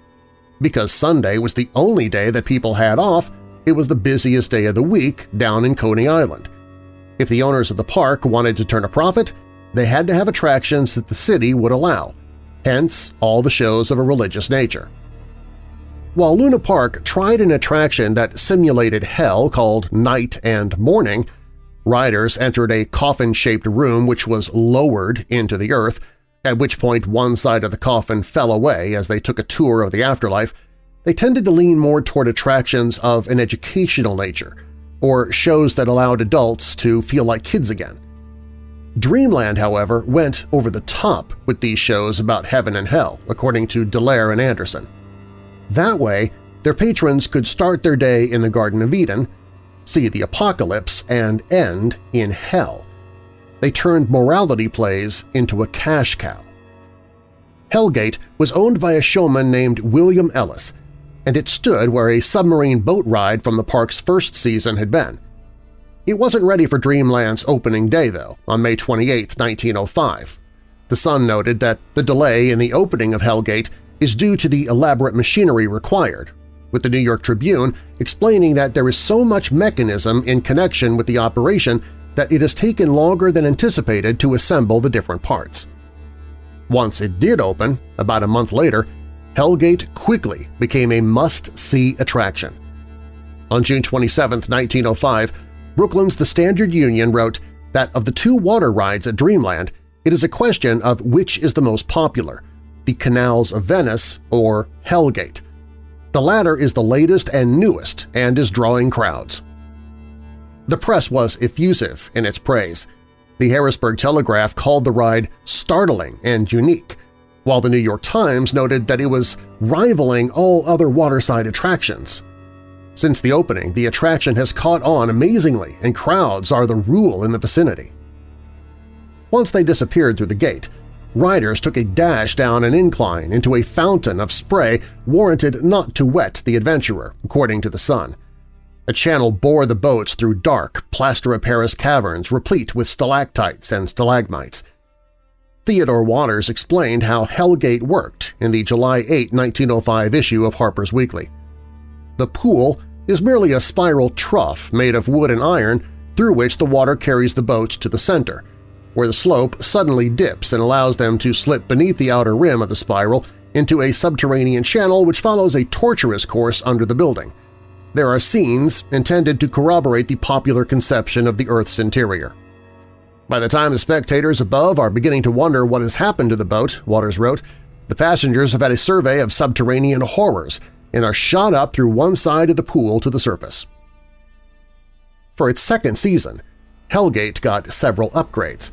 Because Sunday was the only day that people had off, it was the busiest day of the week down in Coney Island. If the owners of the park wanted to turn a profit, they had to have attractions that the city would allow, hence all the shows of a religious nature. While Luna Park tried an attraction that simulated hell called Night and Morning, riders entered a coffin-shaped room which was lowered into the earth, at which point one side of the coffin fell away as they took a tour of the afterlife, they tended to lean more toward attractions of an educational nature, or shows that allowed adults to feel like kids again. Dreamland, however, went over the top with these shows about heaven and hell, according to Dallaire and Anderson. That way, their patrons could start their day in the Garden of Eden, see the apocalypse, and end in hell. they turned morality plays into a cash cow. Hellgate was owned by a showman named William Ellis, and it stood where a submarine boat ride from the park's first season had been. It wasn't ready for Dreamland's opening day, though, on May 28, 1905. The Sun noted that the delay in the opening of Hellgate is due to the elaborate machinery required, with the New York Tribune explaining that there is so much mechanism in connection with the operation that it has taken longer than anticipated to assemble the different parts. Once it did open, about a month later, Hellgate quickly became a must-see attraction. On June 27, 1905, Brooklyn's The Standard Union wrote that of the two water rides at Dreamland, it is a question of which is the most popular, the Canals of Venice or Hellgate. The latter is the latest and newest and is drawing crowds. The press was effusive in its praise. The Harrisburg Telegraph called the ride startling and unique, while the New York Times noted that it was rivaling all other waterside attractions. Since the opening, the attraction has caught on amazingly and crowds are the rule in the vicinity. Once they disappeared through the gate, riders took a dash down an incline into a fountain of spray warranted not to wet the adventurer, according to the Sun. A channel bore the boats through dark, plaster-of-Paris caverns replete with stalactites and stalagmites. Theodore Waters explained how Hellgate worked in the July 8, 1905 issue of Harper's Weekly. The pool is merely a spiral trough made of wood and iron through which the water carries the boats to the center, where the slope suddenly dips and allows them to slip beneath the outer rim of the spiral into a subterranean channel which follows a tortuous course under the building. There are scenes intended to corroborate the popular conception of the Earth's interior. By the time the spectators above are beginning to wonder what has happened to the boat, Waters wrote, the passengers have had a survey of subterranean horrors and are shot up through one side of the pool to the surface. For its second season, Hellgate got several upgrades.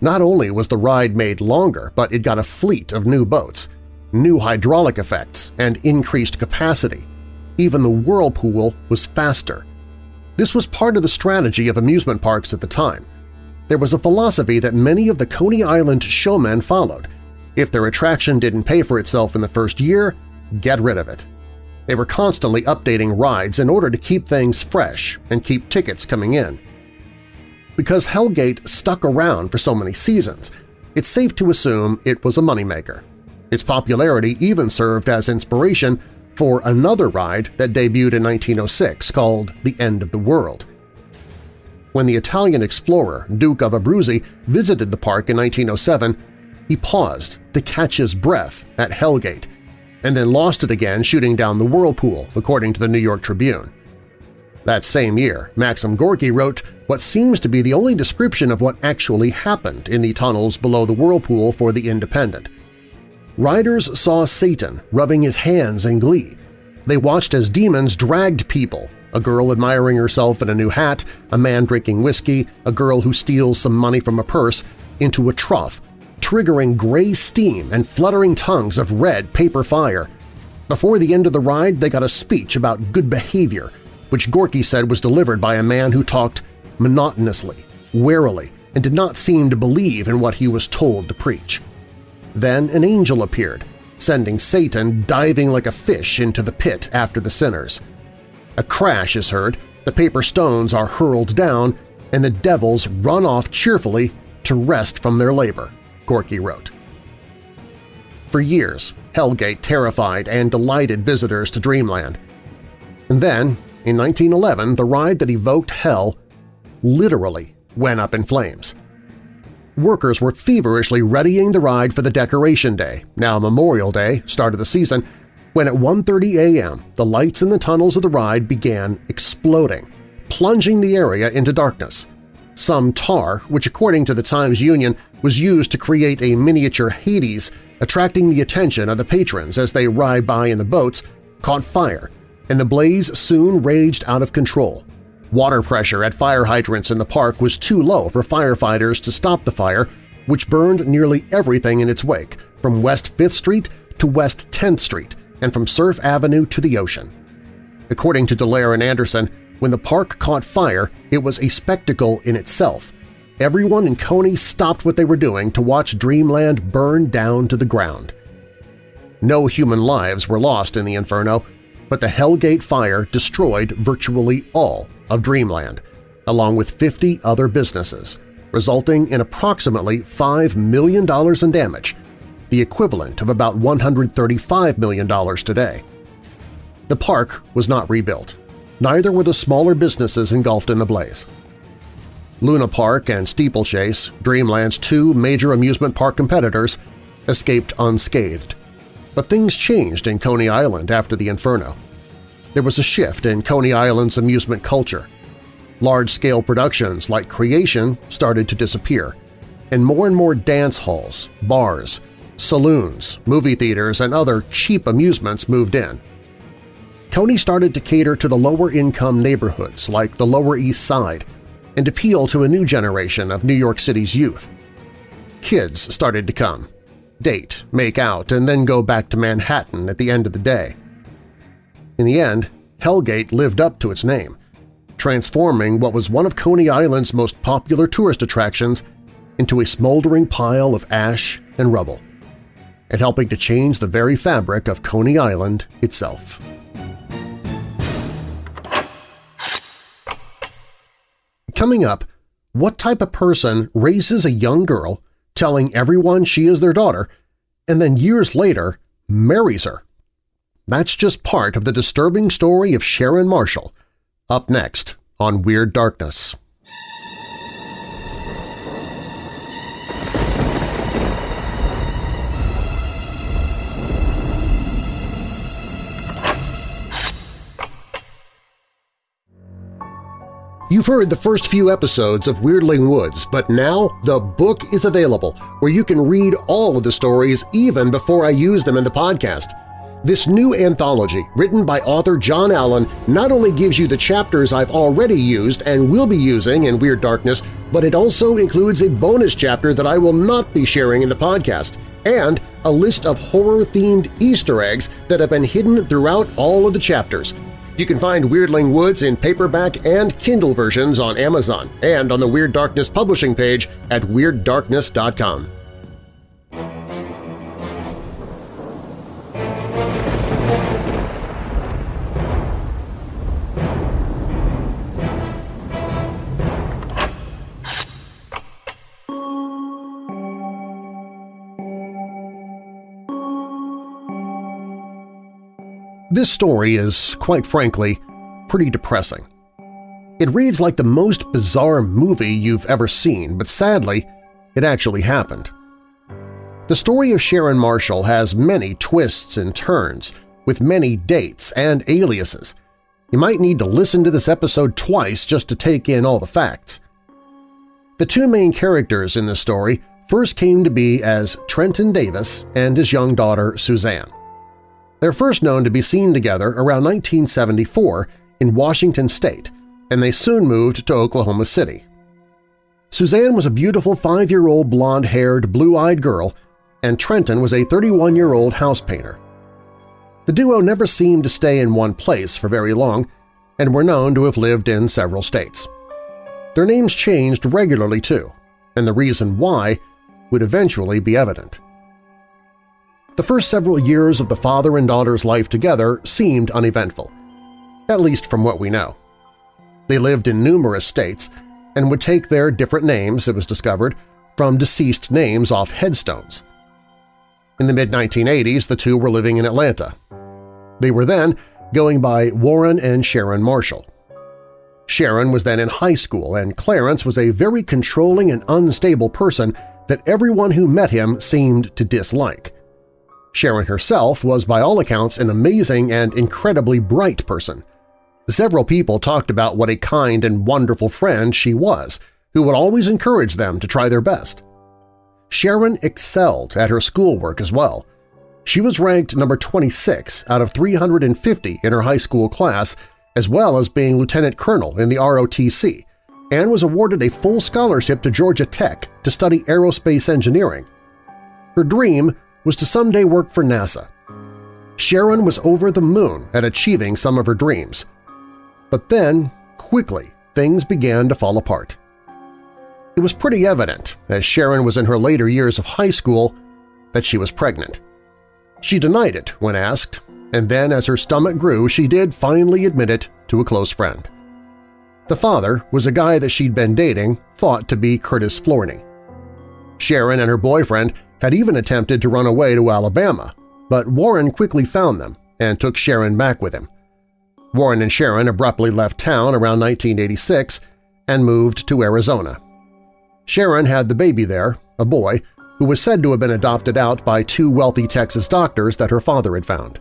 Not only was the ride made longer, but it got a fleet of new boats, new hydraulic effects, and increased capacity. Even the whirlpool was faster. This was part of the strategy of amusement parks at the time. There was a philosophy that many of the Coney Island showmen followed. If their attraction didn't pay for itself in the first year, get rid of it. They were constantly updating rides in order to keep things fresh and keep tickets coming in. Because Hellgate stuck around for so many seasons, it's safe to assume it was a moneymaker. Its popularity even served as inspiration for another ride that debuted in 1906 called The End of the World. When the Italian explorer Duke of Abruzzi visited the park in 1907, he paused to catch his breath at Hellgate and then lost it again shooting down the whirlpool, according to the New York Tribune. That same year, Maxim Gorky wrote what seems to be the only description of what actually happened in the tunnels below the whirlpool for the Independent. Riders saw Satan rubbing his hands in glee. They watched as demons dragged people, a girl admiring herself in a new hat, a man drinking whiskey, a girl who steals some money from a purse, into a trough, triggering gray steam and fluttering tongues of red paper fire. Before the end of the ride, they got a speech about good behavior – which Gorky said was delivered by a man who talked monotonously, warily, and did not seem to believe in what he was told to preach. Then an angel appeared, sending Satan diving like a fish into the pit after the sinners. A crash is heard, the paper stones are hurled down, and the devils run off cheerfully to rest from their labor, Gorky wrote. For years, Hellgate terrified and delighted visitors to Dreamland. And then, in 1911, the ride that evoked hell literally went up in flames. Workers were feverishly readying the ride for the Decoration Day, now Memorial Day, start of the season, when at 1.30 a.m. the lights in the tunnels of the ride began exploding, plunging the area into darkness. Some tar, which according to the Times-Union was used to create a miniature Hades, attracting the attention of the patrons as they ride by in the boats, caught fire and the blaze soon raged out of control. Water pressure at fire hydrants in the park was too low for firefighters to stop the fire, which burned nearly everything in its wake, from West 5th Street to West 10th Street and from Surf Avenue to the ocean. According to Dallaire and Anderson, when the park caught fire, it was a spectacle in itself. everyone in Coney stopped what they were doing to watch Dreamland burn down to the ground. No human lives were lost in the inferno, but the Hellgate fire destroyed virtually all of Dreamland, along with 50 other businesses, resulting in approximately $5 million in damage, the equivalent of about $135 million today. The park was not rebuilt. Neither were the smaller businesses engulfed in the blaze. Luna Park and Steeplechase, Dreamland's two major amusement park competitors, escaped unscathed. But things changed in Coney Island after the Inferno. There was a shift in Coney Island's amusement culture. Large-scale productions like Creation started to disappear, and more and more dance halls, bars, saloons, movie theaters, and other cheap amusements moved in. Coney started to cater to the lower-income neighborhoods like the Lower East Side and appeal to a new generation of New York City's youth. Kids started to come, date, make out, and then go back to Manhattan at the end of the day. In the end, Hellgate lived up to its name, transforming what was one of Coney Island's most popular tourist attractions into a smoldering pile of ash and rubble, and helping to change the very fabric of Coney Island itself. Coming up, what type of person raises a young girl telling everyone she is their daughter, and then years later marries her. That's just part of the disturbing story of Sharon Marshall, up next on Weird Darkness. You've heard the first few episodes of Weirdling Woods, but now the book is available where you can read all of the stories even before I use them in the podcast. This new anthology, written by author John Allen, not only gives you the chapters I've already used and will be using in Weird Darkness, but it also includes a bonus chapter that I will not be sharing in the podcast, and a list of horror-themed Easter eggs that have been hidden throughout all of the chapters. You can find Weirdling Woods in paperback and Kindle versions on Amazon and on the Weird Darkness publishing page at WeirdDarkness.com. This story is, quite frankly, pretty depressing. It reads like the most bizarre movie you've ever seen, but sadly, it actually happened. The story of Sharon Marshall has many twists and turns, with many dates and aliases. You might need to listen to this episode twice just to take in all the facts. The two main characters in this story first came to be as Trenton Davis and his young daughter Suzanne. They're first known to be seen together around 1974 in Washington state, and they soon moved to Oklahoma City. Suzanne was a beautiful five-year-old blonde-haired, blue-eyed girl, and Trenton was a 31-year-old house painter. The duo never seemed to stay in one place for very long and were known to have lived in several states. Their names changed regularly too, and the reason why would eventually be evident. The first several years of the father and daughter's life together seemed uneventful, at least from what we know. They lived in numerous states and would take their different names, it was discovered, from deceased names off headstones. In the mid-1980s, the two were living in Atlanta. They were then going by Warren and Sharon Marshall. Sharon was then in high school, and Clarence was a very controlling and unstable person that everyone who met him seemed to dislike. Sharon herself was by all accounts an amazing and incredibly bright person. Several people talked about what a kind and wonderful friend she was, who would always encourage them to try their best. Sharon excelled at her schoolwork as well. She was ranked number 26 out of 350 in her high school class, as well as being lieutenant colonel in the ROTC, and was awarded a full scholarship to Georgia Tech to study aerospace engineering. Her dream was to someday work for NASA. Sharon was over the moon at achieving some of her dreams. But then, quickly, things began to fall apart. It was pretty evident, as Sharon was in her later years of high school, that she was pregnant. She denied it when asked, and then as her stomach grew she did finally admit it to a close friend. The father was a guy that she'd been dating, thought to be Curtis Florney. Sharon and her boyfriend had even attempted to run away to Alabama, but Warren quickly found them and took Sharon back with him. Warren and Sharon abruptly left town around 1986 and moved to Arizona. Sharon had the baby there, a boy, who was said to have been adopted out by two wealthy Texas doctors that her father had found.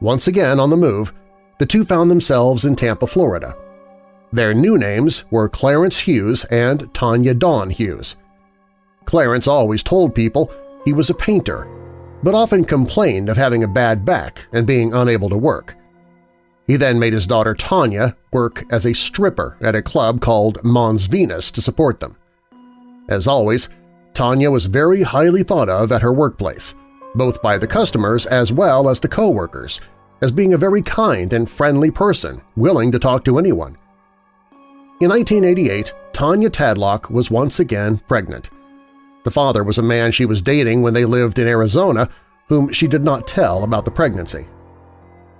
Once again on the move, the two found themselves in Tampa, Florida. Their new names were Clarence Hughes and Tanya Dawn Hughes. Clarence always told people he was a painter, but often complained of having a bad back and being unable to work. He then made his daughter Tanya work as a stripper at a club called Mons Venus to support them. As always, Tanya was very highly thought of at her workplace, both by the customers as well as the co-workers, as being a very kind and friendly person willing to talk to anyone. In 1988, Tanya Tadlock was once again pregnant. The father was a man she was dating when they lived in Arizona whom she did not tell about the pregnancy.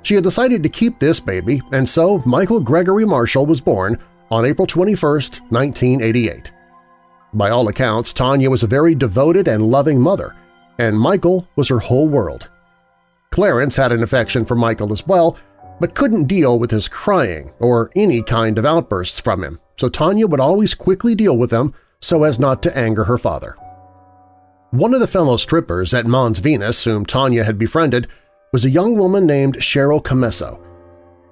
She had decided to keep this baby, and so Michael Gregory Marshall was born on April 21, 1988. By all accounts, Tanya was a very devoted and loving mother, and Michael was her whole world. Clarence had an affection for Michael as well, but couldn't deal with his crying or any kind of outbursts from him, so Tanya would always quickly deal with them so as not to anger her father. One of the fellow strippers at Mons Venus whom Tanya had befriended was a young woman named Cheryl Commesso.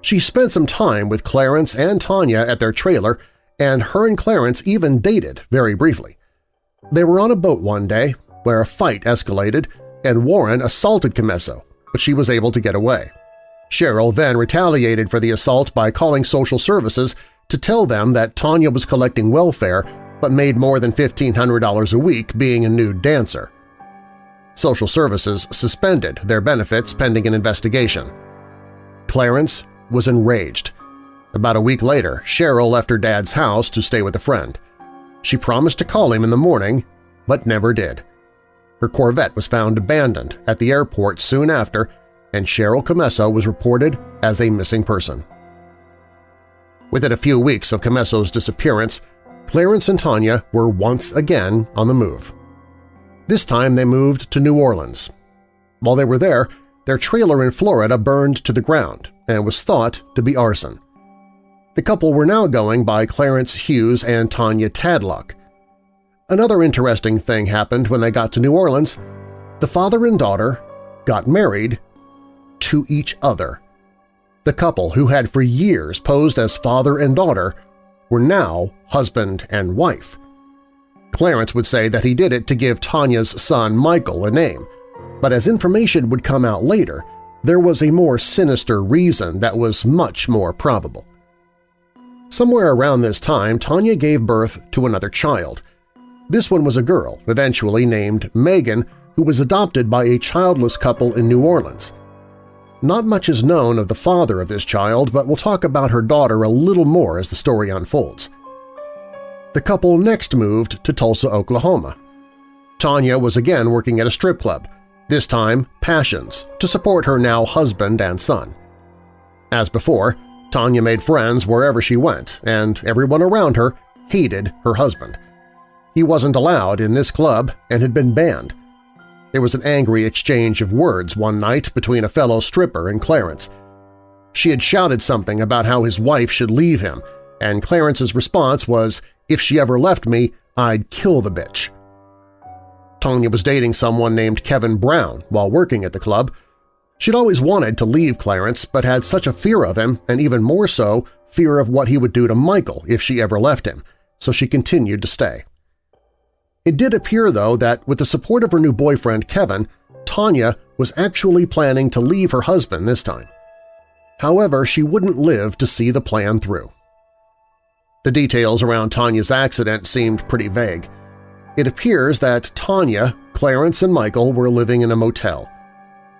She spent some time with Clarence and Tanya at their trailer, and her and Clarence even dated very briefly. They were on a boat one day where a fight escalated and Warren assaulted Commesso, but she was able to get away. Cheryl then retaliated for the assault by calling social services to tell them that Tanya was collecting welfare but made more than $1,500 a week being a nude dancer. Social services suspended their benefits pending an investigation. Clarence was enraged. About a week later, Cheryl left her dad's house to stay with a friend. She promised to call him in the morning, but never did. Her Corvette was found abandoned at the airport soon after, and Cheryl Commesso was reported as a missing person. Within a few weeks of Commesso's disappearance, Clarence and Tanya were once again on the move. This time they moved to New Orleans. While they were there, their trailer in Florida burned to the ground and was thought to be arson. The couple were now going by Clarence Hughes and Tanya Tadlock. Another interesting thing happened when they got to New Orleans. The father and daughter got married to each other. The couple, who had for years posed as father and daughter, were now husband and wife. Clarence would say that he did it to give Tanya's son Michael a name, but as information would come out later, there was a more sinister reason that was much more probable. Somewhere around this time, Tanya gave birth to another child. This one was a girl, eventually named Megan, who was adopted by a childless couple in New Orleans. Not much is known of the father of this child, but we'll talk about her daughter a little more as the story unfolds. The couple next moved to Tulsa, Oklahoma. Tanya was again working at a strip club, this time Passions, to support her now husband and son. As before, Tanya made friends wherever she went, and everyone around her hated her husband. He wasn't allowed in this club and had been banned. There was an angry exchange of words one night between a fellow stripper and Clarence. She had shouted something about how his wife should leave him, and Clarence's response was, if she ever left me, I'd kill the bitch. Tonya was dating someone named Kevin Brown while working at the club. She'd always wanted to leave Clarence but had such a fear of him, and even more so, fear of what he would do to Michael if she ever left him, so she continued to stay. It did appear, though, that with the support of her new boyfriend Kevin, Tanya was actually planning to leave her husband this time. However, she wouldn't live to see the plan through. The details around Tanya's accident seemed pretty vague. It appears that Tanya, Clarence, and Michael were living in a motel.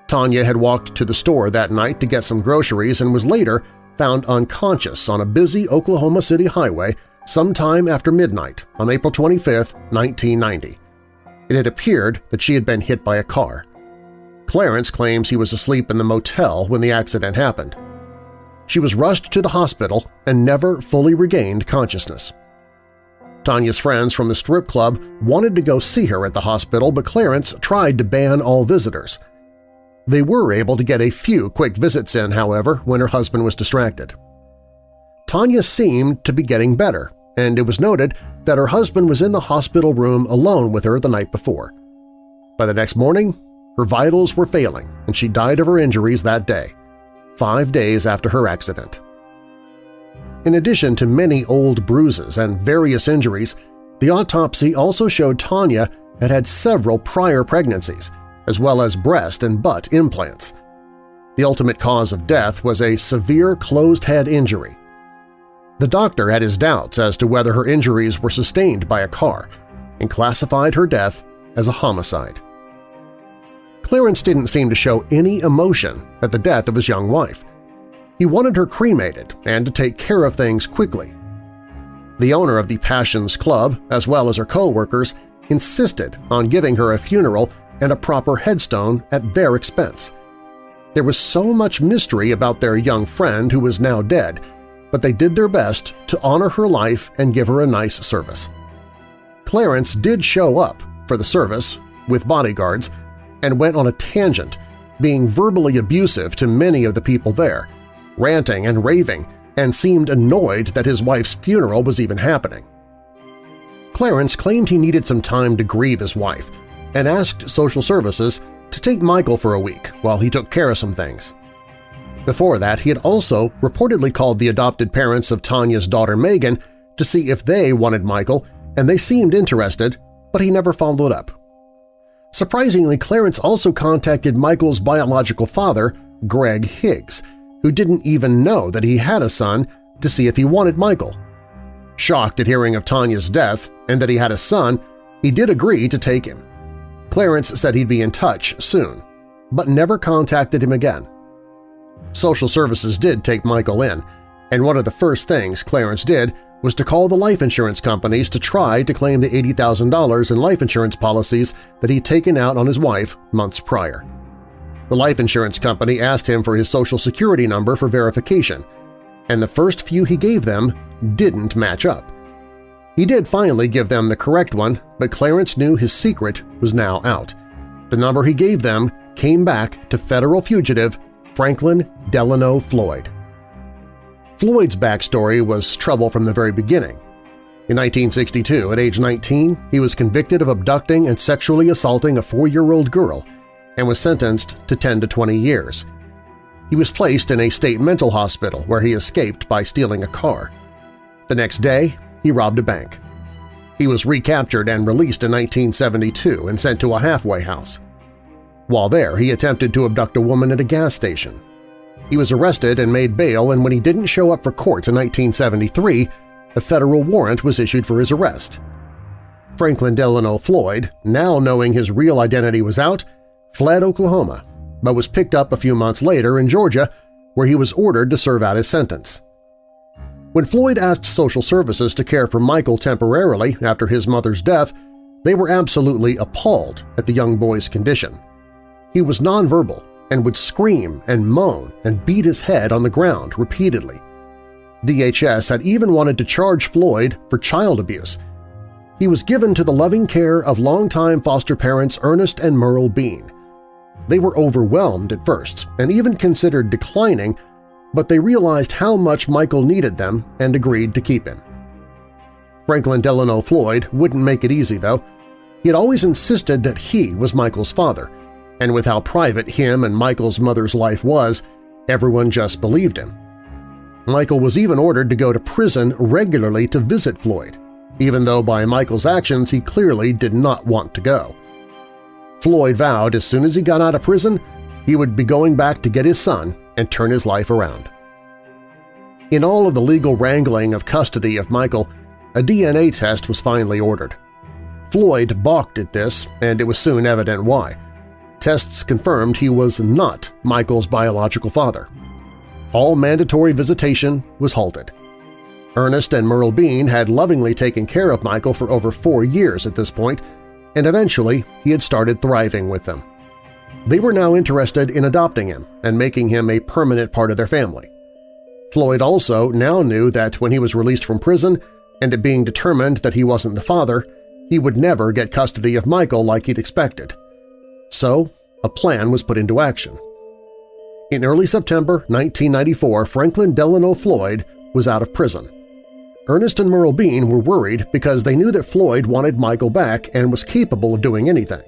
Tanya had walked to the store that night to get some groceries and was later found unconscious on a busy Oklahoma City highway sometime after midnight on April 25, 1990. It had appeared that she had been hit by a car. Clarence claims he was asleep in the motel when the accident happened. She was rushed to the hospital and never fully regained consciousness. Tanya's friends from the strip club wanted to go see her at the hospital, but Clarence tried to ban all visitors. They were able to get a few quick visits in, however, when her husband was distracted. Tanya seemed to be getting better, and it was noted that her husband was in the hospital room alone with her the night before. By the next morning, her vitals were failing and she died of her injuries that day, five days after her accident. In addition to many old bruises and various injuries, the autopsy also showed Tanya had had several prior pregnancies, as well as breast and butt implants. The ultimate cause of death was a severe closed-head injury, the doctor had his doubts as to whether her injuries were sustained by a car and classified her death as a homicide. Clarence didn't seem to show any emotion at the death of his young wife. He wanted her cremated and to take care of things quickly. The owner of the Passions Club, as well as her co-workers, insisted on giving her a funeral and a proper headstone at their expense. There was so much mystery about their young friend who was now dead but they did their best to honor her life and give her a nice service. Clarence did show up for the service with bodyguards and went on a tangent, being verbally abusive to many of the people there, ranting and raving, and seemed annoyed that his wife's funeral was even happening. Clarence claimed he needed some time to grieve his wife and asked social services to take Michael for a week while he took care of some things. Before that, he had also reportedly called the adopted parents of Tanya's daughter Megan to see if they wanted Michael, and they seemed interested, but he never followed up. Surprisingly, Clarence also contacted Michael's biological father, Greg Higgs, who didn't even know that he had a son, to see if he wanted Michael. Shocked at hearing of Tanya's death and that he had a son, he did agree to take him. Clarence said he'd be in touch soon, but never contacted him again. Social services did take Michael in, and one of the first things Clarence did was to call the life insurance companies to try to claim the $80,000 in life insurance policies that he'd taken out on his wife months prior. The life insurance company asked him for his social security number for verification, and the first few he gave them didn't match up. He did finally give them the correct one, but Clarence knew his secret was now out. The number he gave them came back to federal fugitive Franklin Delano Floyd. Floyd's backstory was trouble from the very beginning. In 1962, at age 19, he was convicted of abducting and sexually assaulting a four-year-old girl and was sentenced to 10 to 20 years. He was placed in a state mental hospital where he escaped by stealing a car. The next day, he robbed a bank. He was recaptured and released in 1972 and sent to a halfway house. While there, he attempted to abduct a woman at a gas station. He was arrested and made bail, and when he didn't show up for court in 1973, a federal warrant was issued for his arrest. Franklin Delano Floyd, now knowing his real identity was out, fled Oklahoma, but was picked up a few months later in Georgia, where he was ordered to serve out his sentence. When Floyd asked social services to care for Michael temporarily after his mother's death, they were absolutely appalled at the young boy's condition. He was nonverbal and would scream and moan and beat his head on the ground repeatedly. DHS had even wanted to charge Floyd for child abuse. He was given to the loving care of longtime foster parents Ernest and Merle Bean. They were overwhelmed at first and even considered declining, but they realized how much Michael needed them and agreed to keep him. Franklin Delano Floyd wouldn't make it easy, though. He had always insisted that he was Michael's father, and with how private him and Michael's mother's life was, everyone just believed him. Michael was even ordered to go to prison regularly to visit Floyd, even though by Michael's actions he clearly did not want to go. Floyd vowed as soon as he got out of prison he would be going back to get his son and turn his life around. In all of the legal wrangling of custody of Michael, a DNA test was finally ordered. Floyd balked at this, and it was soon evident why. Tests confirmed he was not Michael's biological father. All mandatory visitation was halted. Ernest and Merle Bean had lovingly taken care of Michael for over four years at this point, and eventually he had started thriving with them. They were now interested in adopting him and making him a permanent part of their family. Floyd also now knew that when he was released from prison and it being determined that he wasn't the father, he would never get custody of Michael like he'd expected. So a plan was put into action. In early September 1994, Franklin Delano Floyd was out of prison. Ernest and Merle Bean were worried because they knew that Floyd wanted Michael back and was capable of doing anything.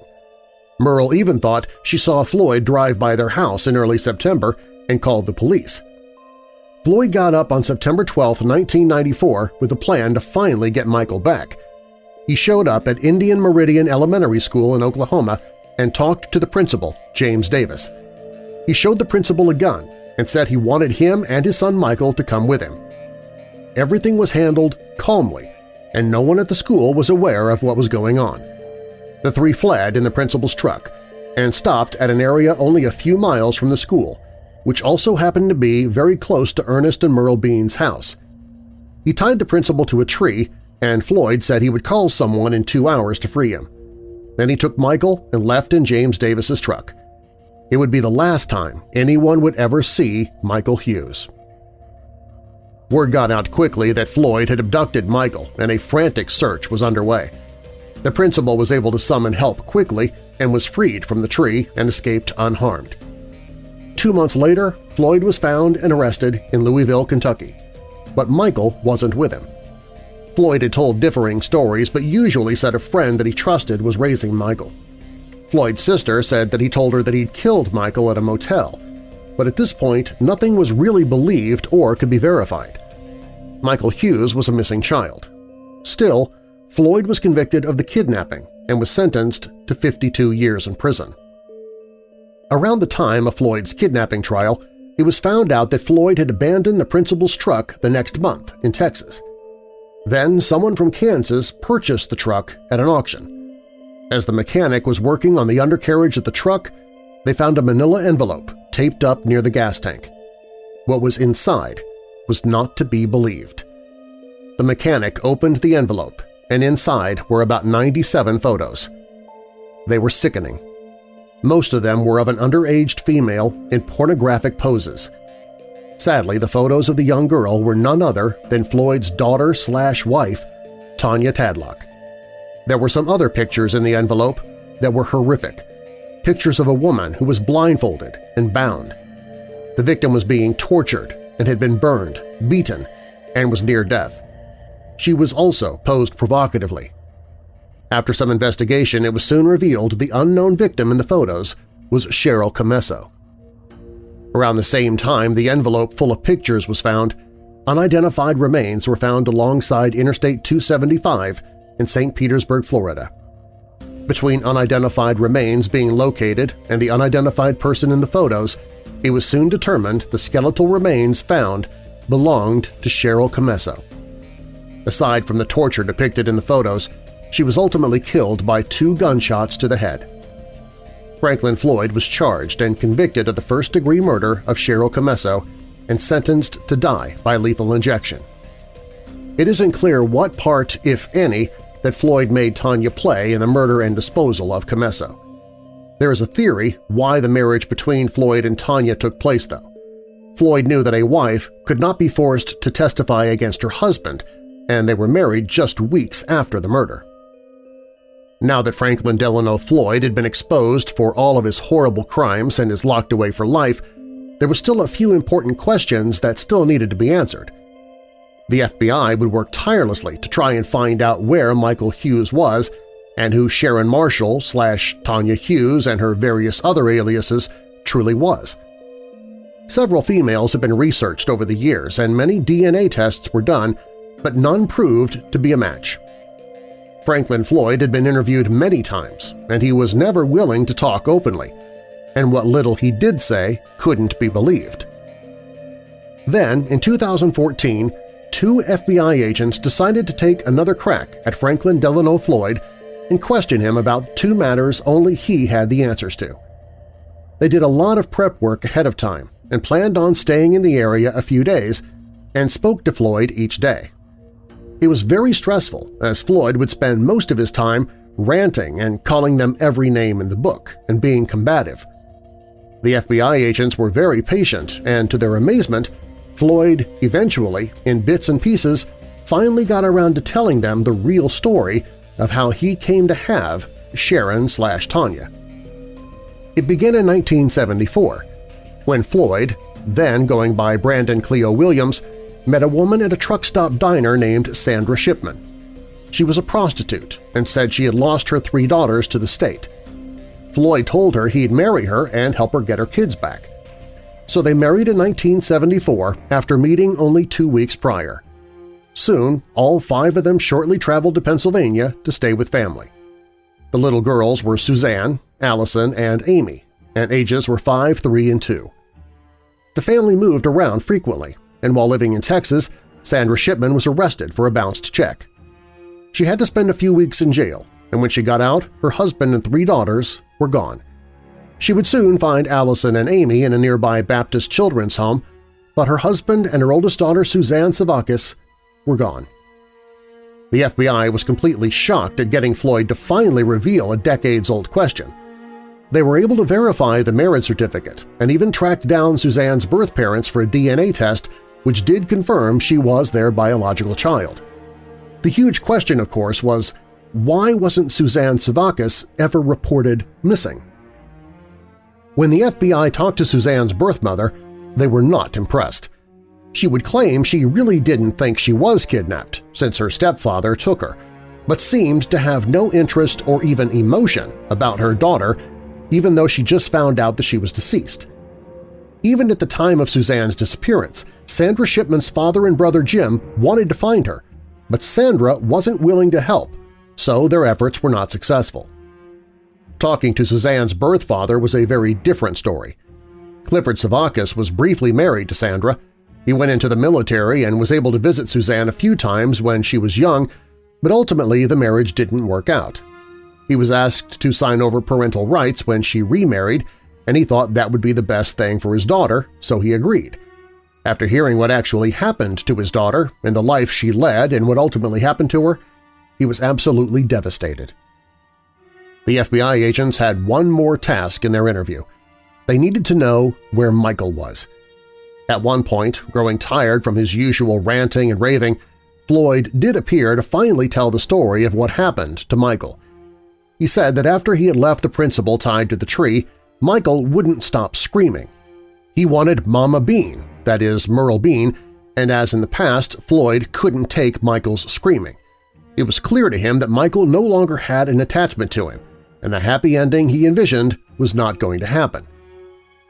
Merle even thought she saw Floyd drive by their house in early September and called the police. Floyd got up on September 12, 1994 with a plan to finally get Michael back. He showed up at Indian Meridian Elementary School in Oklahoma and talked to the principal, James Davis. He showed the principal a gun and said he wanted him and his son Michael to come with him. Everything was handled calmly, and no one at the school was aware of what was going on. The three fled in the principal's truck and stopped at an area only a few miles from the school, which also happened to be very close to Ernest and Merle Bean's house. He tied the principal to a tree, and Floyd said he would call someone in two hours to free him. Then he took Michael and left in James Davis's truck. It would be the last time anyone would ever see Michael Hughes. Word got out quickly that Floyd had abducted Michael and a frantic search was underway. The principal was able to summon help quickly and was freed from the tree and escaped unharmed. Two months later, Floyd was found and arrested in Louisville, Kentucky. But Michael wasn't with him. Floyd had told differing stories but usually said a friend that he trusted was raising Michael. Floyd's sister said that he told her that he'd killed Michael at a motel, but at this point nothing was really believed or could be verified. Michael Hughes was a missing child. Still, Floyd was convicted of the kidnapping and was sentenced to 52 years in prison. Around the time of Floyd's kidnapping trial, it was found out that Floyd had abandoned the principal's truck the next month in Texas. Then someone from Kansas purchased the truck at an auction. As the mechanic was working on the undercarriage of the truck, they found a manila envelope taped up near the gas tank. What was inside was not to be believed. The mechanic opened the envelope, and inside were about 97 photos. They were sickening. Most of them were of an underaged female in pornographic poses. Sadly, the photos of the young girl were none other than Floyd's daughter-slash-wife, Tanya Tadlock. There were some other pictures in the envelope that were horrific, pictures of a woman who was blindfolded and bound. The victim was being tortured and had been burned, beaten, and was near death. She was also posed provocatively. After some investigation, it was soon revealed the unknown victim in the photos was Cheryl Commesso. Around the same time the envelope full of pictures was found, unidentified remains were found alongside Interstate 275 in St. Petersburg, Florida. Between unidentified remains being located and the unidentified person in the photos, it was soon determined the skeletal remains found belonged to Cheryl Commesso. Aside from the torture depicted in the photos, she was ultimately killed by two gunshots to the head. Franklin Floyd was charged and convicted of the first-degree murder of Cheryl Commesso and sentenced to die by lethal injection. It isn't clear what part, if any, that Floyd made Tanya play in the murder and disposal of Commesso. There is a theory why the marriage between Floyd and Tanya took place, though. Floyd knew that a wife could not be forced to testify against her husband, and they were married just weeks after the murder. Now that Franklin Delano Floyd had been exposed for all of his horrible crimes and is locked away for life, there were still a few important questions that still needed to be answered. The FBI would work tirelessly to try and find out where Michael Hughes was and who Sharon Marshall slash Tanya Hughes and her various other aliases truly was. Several females have been researched over the years and many DNA tests were done, but none proved to be a match. Franklin Floyd had been interviewed many times, and he was never willing to talk openly, and what little he did say couldn't be believed. Then, in 2014, two FBI agents decided to take another crack at Franklin Delano Floyd and question him about two matters only he had the answers to. They did a lot of prep work ahead of time and planned on staying in the area a few days and spoke to Floyd each day. It was very stressful, as Floyd would spend most of his time ranting and calling them every name in the book and being combative. The FBI agents were very patient, and to their amazement, Floyd eventually, in bits and pieces, finally got around to telling them the real story of how he came to have Sharon slash Tanya. It began in 1974, when Floyd, then going by Brandon Cleo Williams, met a woman at a truck stop diner named Sandra Shipman. She was a prostitute and said she had lost her three daughters to the state. Floyd told her he'd marry her and help her get her kids back. So they married in 1974 after meeting only two weeks prior. Soon, all five of them shortly traveled to Pennsylvania to stay with family. The little girls were Suzanne, Allison, and Amy, and ages were 5, 3, and 2. The family moved around frequently, and while living in Texas, Sandra Shipman was arrested for a bounced check. She had to spend a few weeks in jail, and when she got out, her husband and three daughters were gone. She would soon find Allison and Amy in a nearby Baptist children's home, but her husband and her oldest daughter Suzanne Sevakis were gone. The FBI was completely shocked at getting Floyd to finally reveal a decades-old question. They were able to verify the marriage certificate and even tracked down Suzanne's birth parents for a DNA test which did confirm she was their biological child. The huge question, of course, was why wasn't Suzanne Sevakis ever reported missing? When the FBI talked to Suzanne's birth mother, they were not impressed. She would claim she really didn't think she was kidnapped since her stepfather took her, but seemed to have no interest or even emotion about her daughter even though she just found out that she was deceased. Even at the time of Suzanne's disappearance, Sandra Shipman's father and brother Jim wanted to find her, but Sandra wasn't willing to help, so their efforts were not successful. Talking to Suzanne's birth father was a very different story. Clifford Sevakis was briefly married to Sandra. He went into the military and was able to visit Suzanne a few times when she was young, but ultimately the marriage didn't work out. He was asked to sign over parental rights when she remarried, and he thought that would be the best thing for his daughter, so he agreed. After hearing what actually happened to his daughter and the life she led and what ultimately happened to her, he was absolutely devastated. The FBI agents had one more task in their interview. They needed to know where Michael was. At one point, growing tired from his usual ranting and raving, Floyd did appear to finally tell the story of what happened to Michael. He said that after he had left the principal tied to the tree, Michael wouldn't stop screaming. He wanted Mama Bean, that is Merle Bean, and as in the past, Floyd couldn't take Michael's screaming. It was clear to him that Michael no longer had an attachment to him, and the happy ending he envisioned was not going to happen.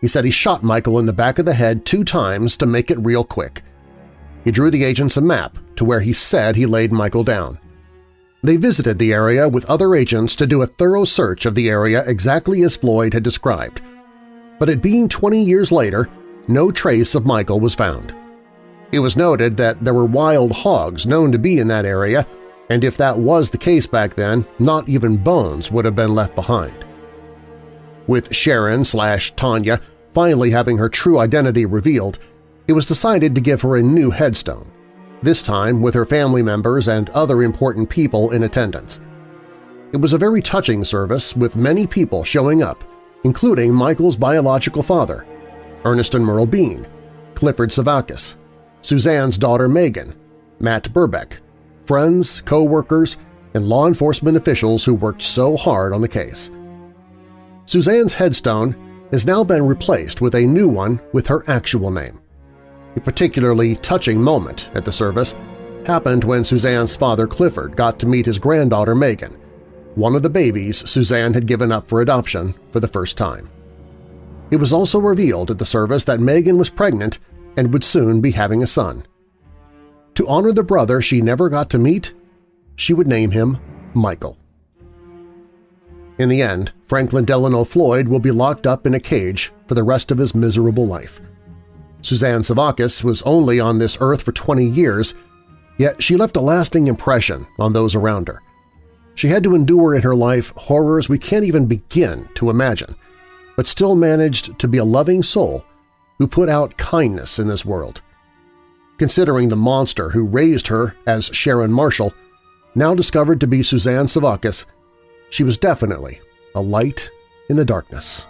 He said he shot Michael in the back of the head two times to make it real quick. He drew the agents a map to where he said he laid Michael down. They visited the area with other agents to do a thorough search of the area exactly as Floyd had described. But it being 20 years later, no trace of Michael was found. It was noted that there were wild hogs known to be in that area, and if that was the case back then, not even bones would have been left behind. With Sharon slash Tanya finally having her true identity revealed, it was decided to give her a new headstone, this time with her family members and other important people in attendance. It was a very touching service with many people showing up, including Michael's biological father, Ernest and Merle Bean, Clifford Sevakis, Suzanne's daughter Megan, Matt Burbeck, friends, co-workers, and law enforcement officials who worked so hard on the case. Suzanne's headstone has now been replaced with a new one with her actual name. A particularly touching moment at the service happened when Suzanne's father Clifford got to meet his granddaughter Megan, one of the babies Suzanne had given up for adoption for the first time. It was also revealed at the service that Megan was pregnant and would soon be having a son. To honor the brother she never got to meet, she would name him Michael. In the end, Franklin Delano Floyd will be locked up in a cage for the rest of his miserable life. Suzanne Sevakis was only on this earth for 20 years, yet she left a lasting impression on those around her. She had to endure in her life horrors we can't even begin to imagine – but still managed to be a loving soul who put out kindness in this world. considering the monster who raised her as Sharon Marshall, now discovered to be Suzanne Sevakis, she was definitely a light in the darkness.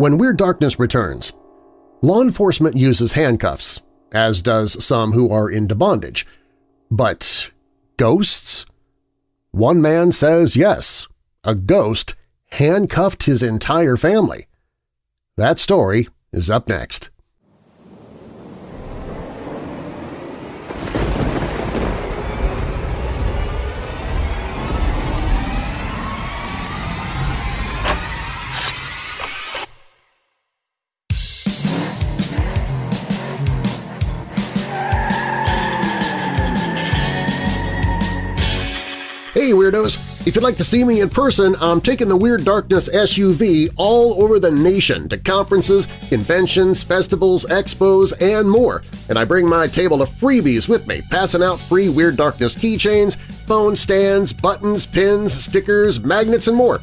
When Weird Darkness returns, law enforcement uses handcuffs, as does some who are into bondage. But ghosts? One man says yes, a ghost handcuffed his entire family. That story is up next. Hey Weirdos! If you'd like to see me in person, I'm taking the Weird Darkness SUV all over the nation to conferences, conventions, festivals, expos, and more, and I bring my table of freebies with me, passing out free Weird Darkness keychains, phone stands, buttons, pins, stickers, magnets, and more.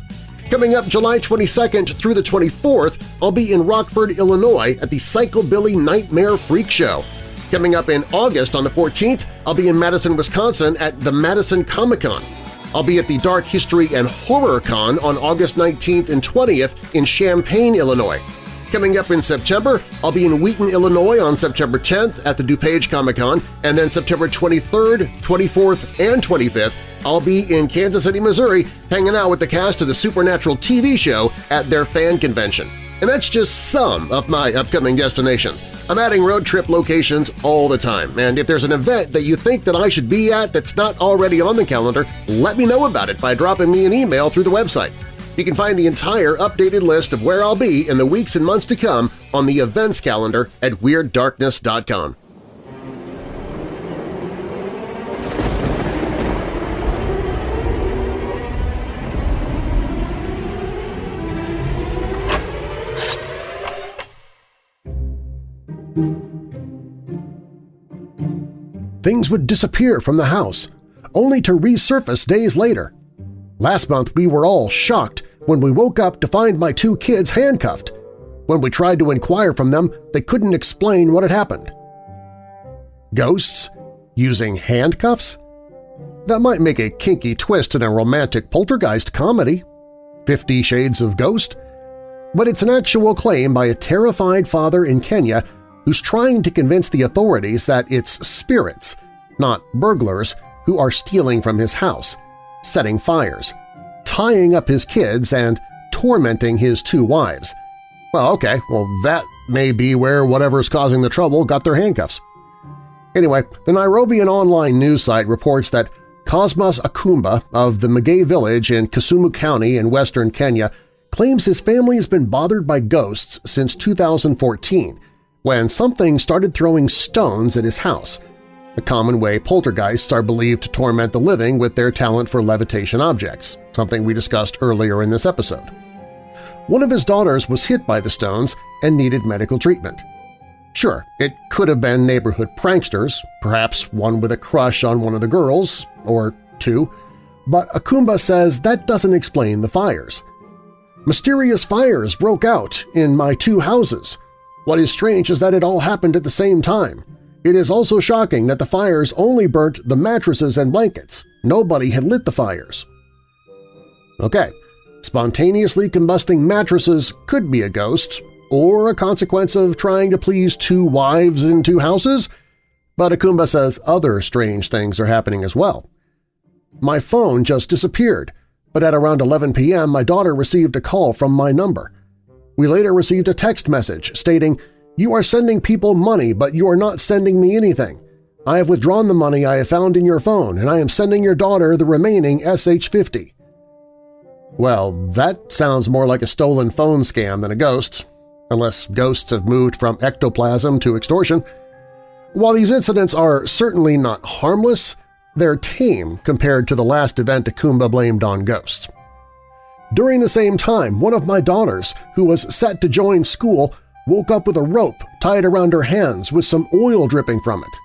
Coming up July 22nd through the 24th, I'll be in Rockford, Illinois at the Psychobilly Nightmare Freak Show. Coming up in August on the 14th, I'll be in Madison, Wisconsin at the Madison Comic-Con. I'll be at the Dark History and Horror Con on August 19th and 20th in Champaign, Illinois. Coming up in September, I'll be in Wheaton, Illinois on September 10th at the DuPage Comic-Con, and then September 23rd, 24th, and 25th, I'll be in Kansas City, Missouri hanging out with the cast of the Supernatural TV show at their fan convention. And that's just some of my upcoming destinations. I'm adding road trip locations all the time, and if there's an event that you think that I should be at that's not already on the calendar, let me know about it by dropping me an email through the website. You can find the entire updated list of where I'll be in the weeks and months to come on the events calendar at WeirdDarkness.com. Things would disappear from the house, only to resurface days later. Last month we were all shocked when we woke up to find my two kids handcuffed. When we tried to inquire from them, they couldn't explain what had happened. Ghosts? Using handcuffs? That might make a kinky twist in a romantic poltergeist comedy. Fifty Shades of Ghost? But it's an actual claim by a terrified father in Kenya who's trying to convince the authorities that it's spirits, not burglars, who are stealing from his house, setting fires, tying up his kids, and tormenting his two wives. Well, okay, well that may be where whatever's causing the trouble got their handcuffs. Anyway, the Nairobian online news site reports that Cosmas Akumba of the Magay village in Kisumu County in western Kenya claims his family has been bothered by ghosts since 2014 when something started throwing stones at his house, a common way poltergeists are believed to torment the living with their talent for levitation objects, something we discussed earlier in this episode. One of his daughters was hit by the stones and needed medical treatment. Sure, it could have been neighborhood pranksters, perhaps one with a crush on one of the girls, or two, but Akumba says that doesn't explain the fires. Mysterious fires broke out in my two houses, what is strange is that it all happened at the same time. It is also shocking that the fires only burnt the mattresses and blankets. Nobody had lit the fires. Okay, spontaneously combusting mattresses could be a ghost, or a consequence of trying to please two wives in two houses, but Akumba says other strange things are happening as well. My phone just disappeared, but at around 11 p.m. my daughter received a call from my number. We later received a text message stating, You are sending people money, but you are not sending me anything. I have withdrawn the money I have found in your phone, and I am sending your daughter the remaining SH-50. Well, that sounds more like a stolen phone scam than a ghost, unless ghosts have moved from ectoplasm to extortion. While these incidents are certainly not harmless, they're tame compared to the last event Akumba blamed on ghosts. During the same time, one of my daughters, who was set to join school, woke up with a rope tied around her hands with some oil dripping from it.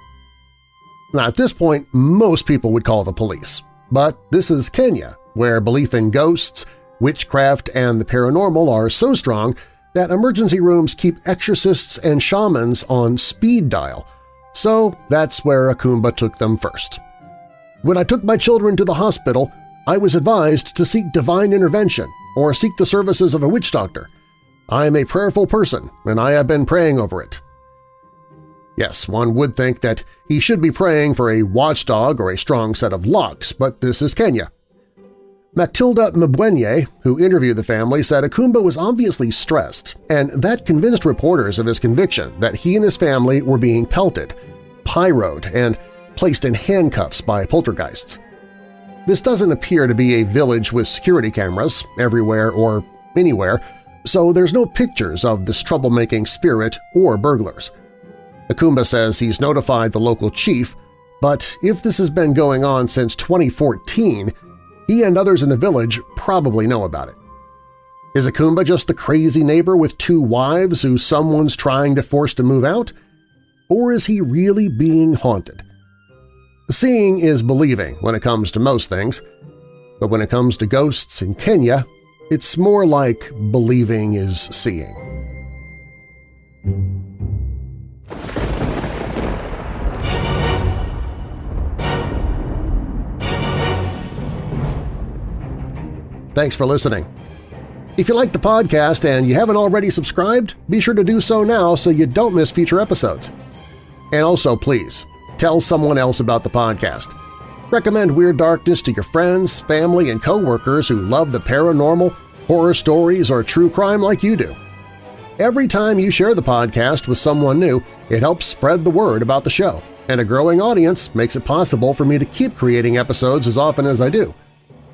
Now, at this point, most people would call the police, but this is Kenya, where belief in ghosts, witchcraft, and the paranormal are so strong that emergency rooms keep exorcists and shamans on speed dial, so that's where Akumba took them first. When I took my children to the hospital, I was advised to seek divine intervention or seek the services of a witch doctor. I am a prayerful person, and I have been praying over it. Yes, one would think that he should be praying for a watchdog or a strong set of locks, but this is Kenya. Matilda Mbwenye, who interviewed the family, said Akumba was obviously stressed, and that convinced reporters of his conviction that he and his family were being pelted, pyroed, and placed in handcuffs by poltergeists. This doesn't appear to be a village with security cameras everywhere or anywhere, so there's no pictures of this troublemaking spirit or burglars. Akumba says he's notified the local chief, but if this has been going on since 2014, he and others in the village probably know about it. Is Akumba just the crazy neighbor with two wives who someone's trying to force to move out? Or is he really being haunted? Seeing is believing when it comes to most things, but when it comes to ghosts in Kenya, it's more like believing is seeing. Thanks for listening. If you like the podcast and you haven't already subscribed, be sure to do so now so you don't miss future episodes. And also, please, tell someone else about the podcast. Recommend Weird Darkness to your friends, family, and coworkers who love the paranormal, horror stories, or true crime like you do. Every time you share the podcast with someone new, it helps spread the word about the show, and a growing audience makes it possible for me to keep creating episodes as often as I do.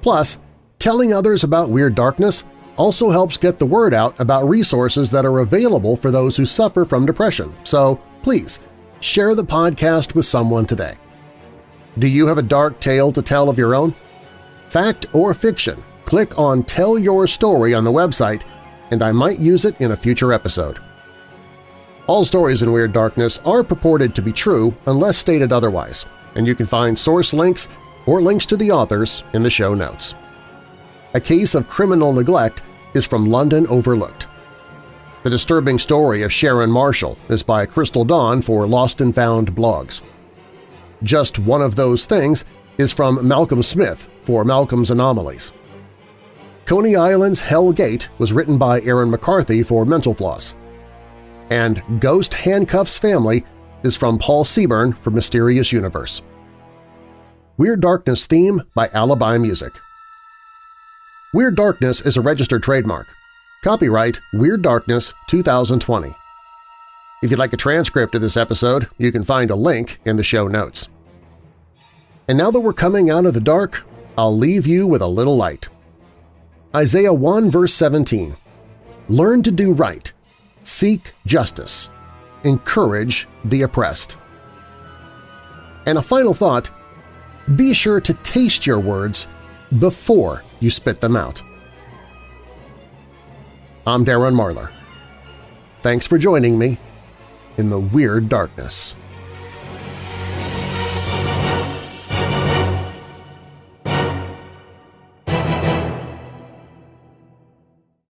Plus, Telling others about Weird Darkness also helps get the word out about resources that are available for those who suffer from depression, so please share the podcast with someone today. Do you have a dark tale to tell of your own? Fact or fiction, click on Tell Your Story on the website and I might use it in a future episode. All stories in Weird Darkness are purported to be true unless stated otherwise, and you can find source links or links to the authors in the show notes. A Case of Criminal Neglect is from London Overlooked. The disturbing story of Sharon Marshall is by Crystal Dawn for Lost and Found blogs. Just One of Those Things is from Malcolm Smith for Malcolm's Anomalies. Coney Island's Hell Gate was written by Aaron McCarthy for Mental Floss. And Ghost Handcuffs Family is from Paul Seaburn for Mysterious Universe. Weird Darkness theme by Alibi Music. Weird Darkness is a registered trademark. Copyright Weird Darkness 2020. If you'd like a transcript of this episode, you can find a link in the show notes. And now that we're coming out of the dark, I'll leave you with a little light. Isaiah 1 verse 17 Learn to do right, seek justice, encourage the oppressed. And a final thought, be sure to taste your words before you spit them out. I'm Darren Marlar. Thanks for joining me in the Weird Darkness.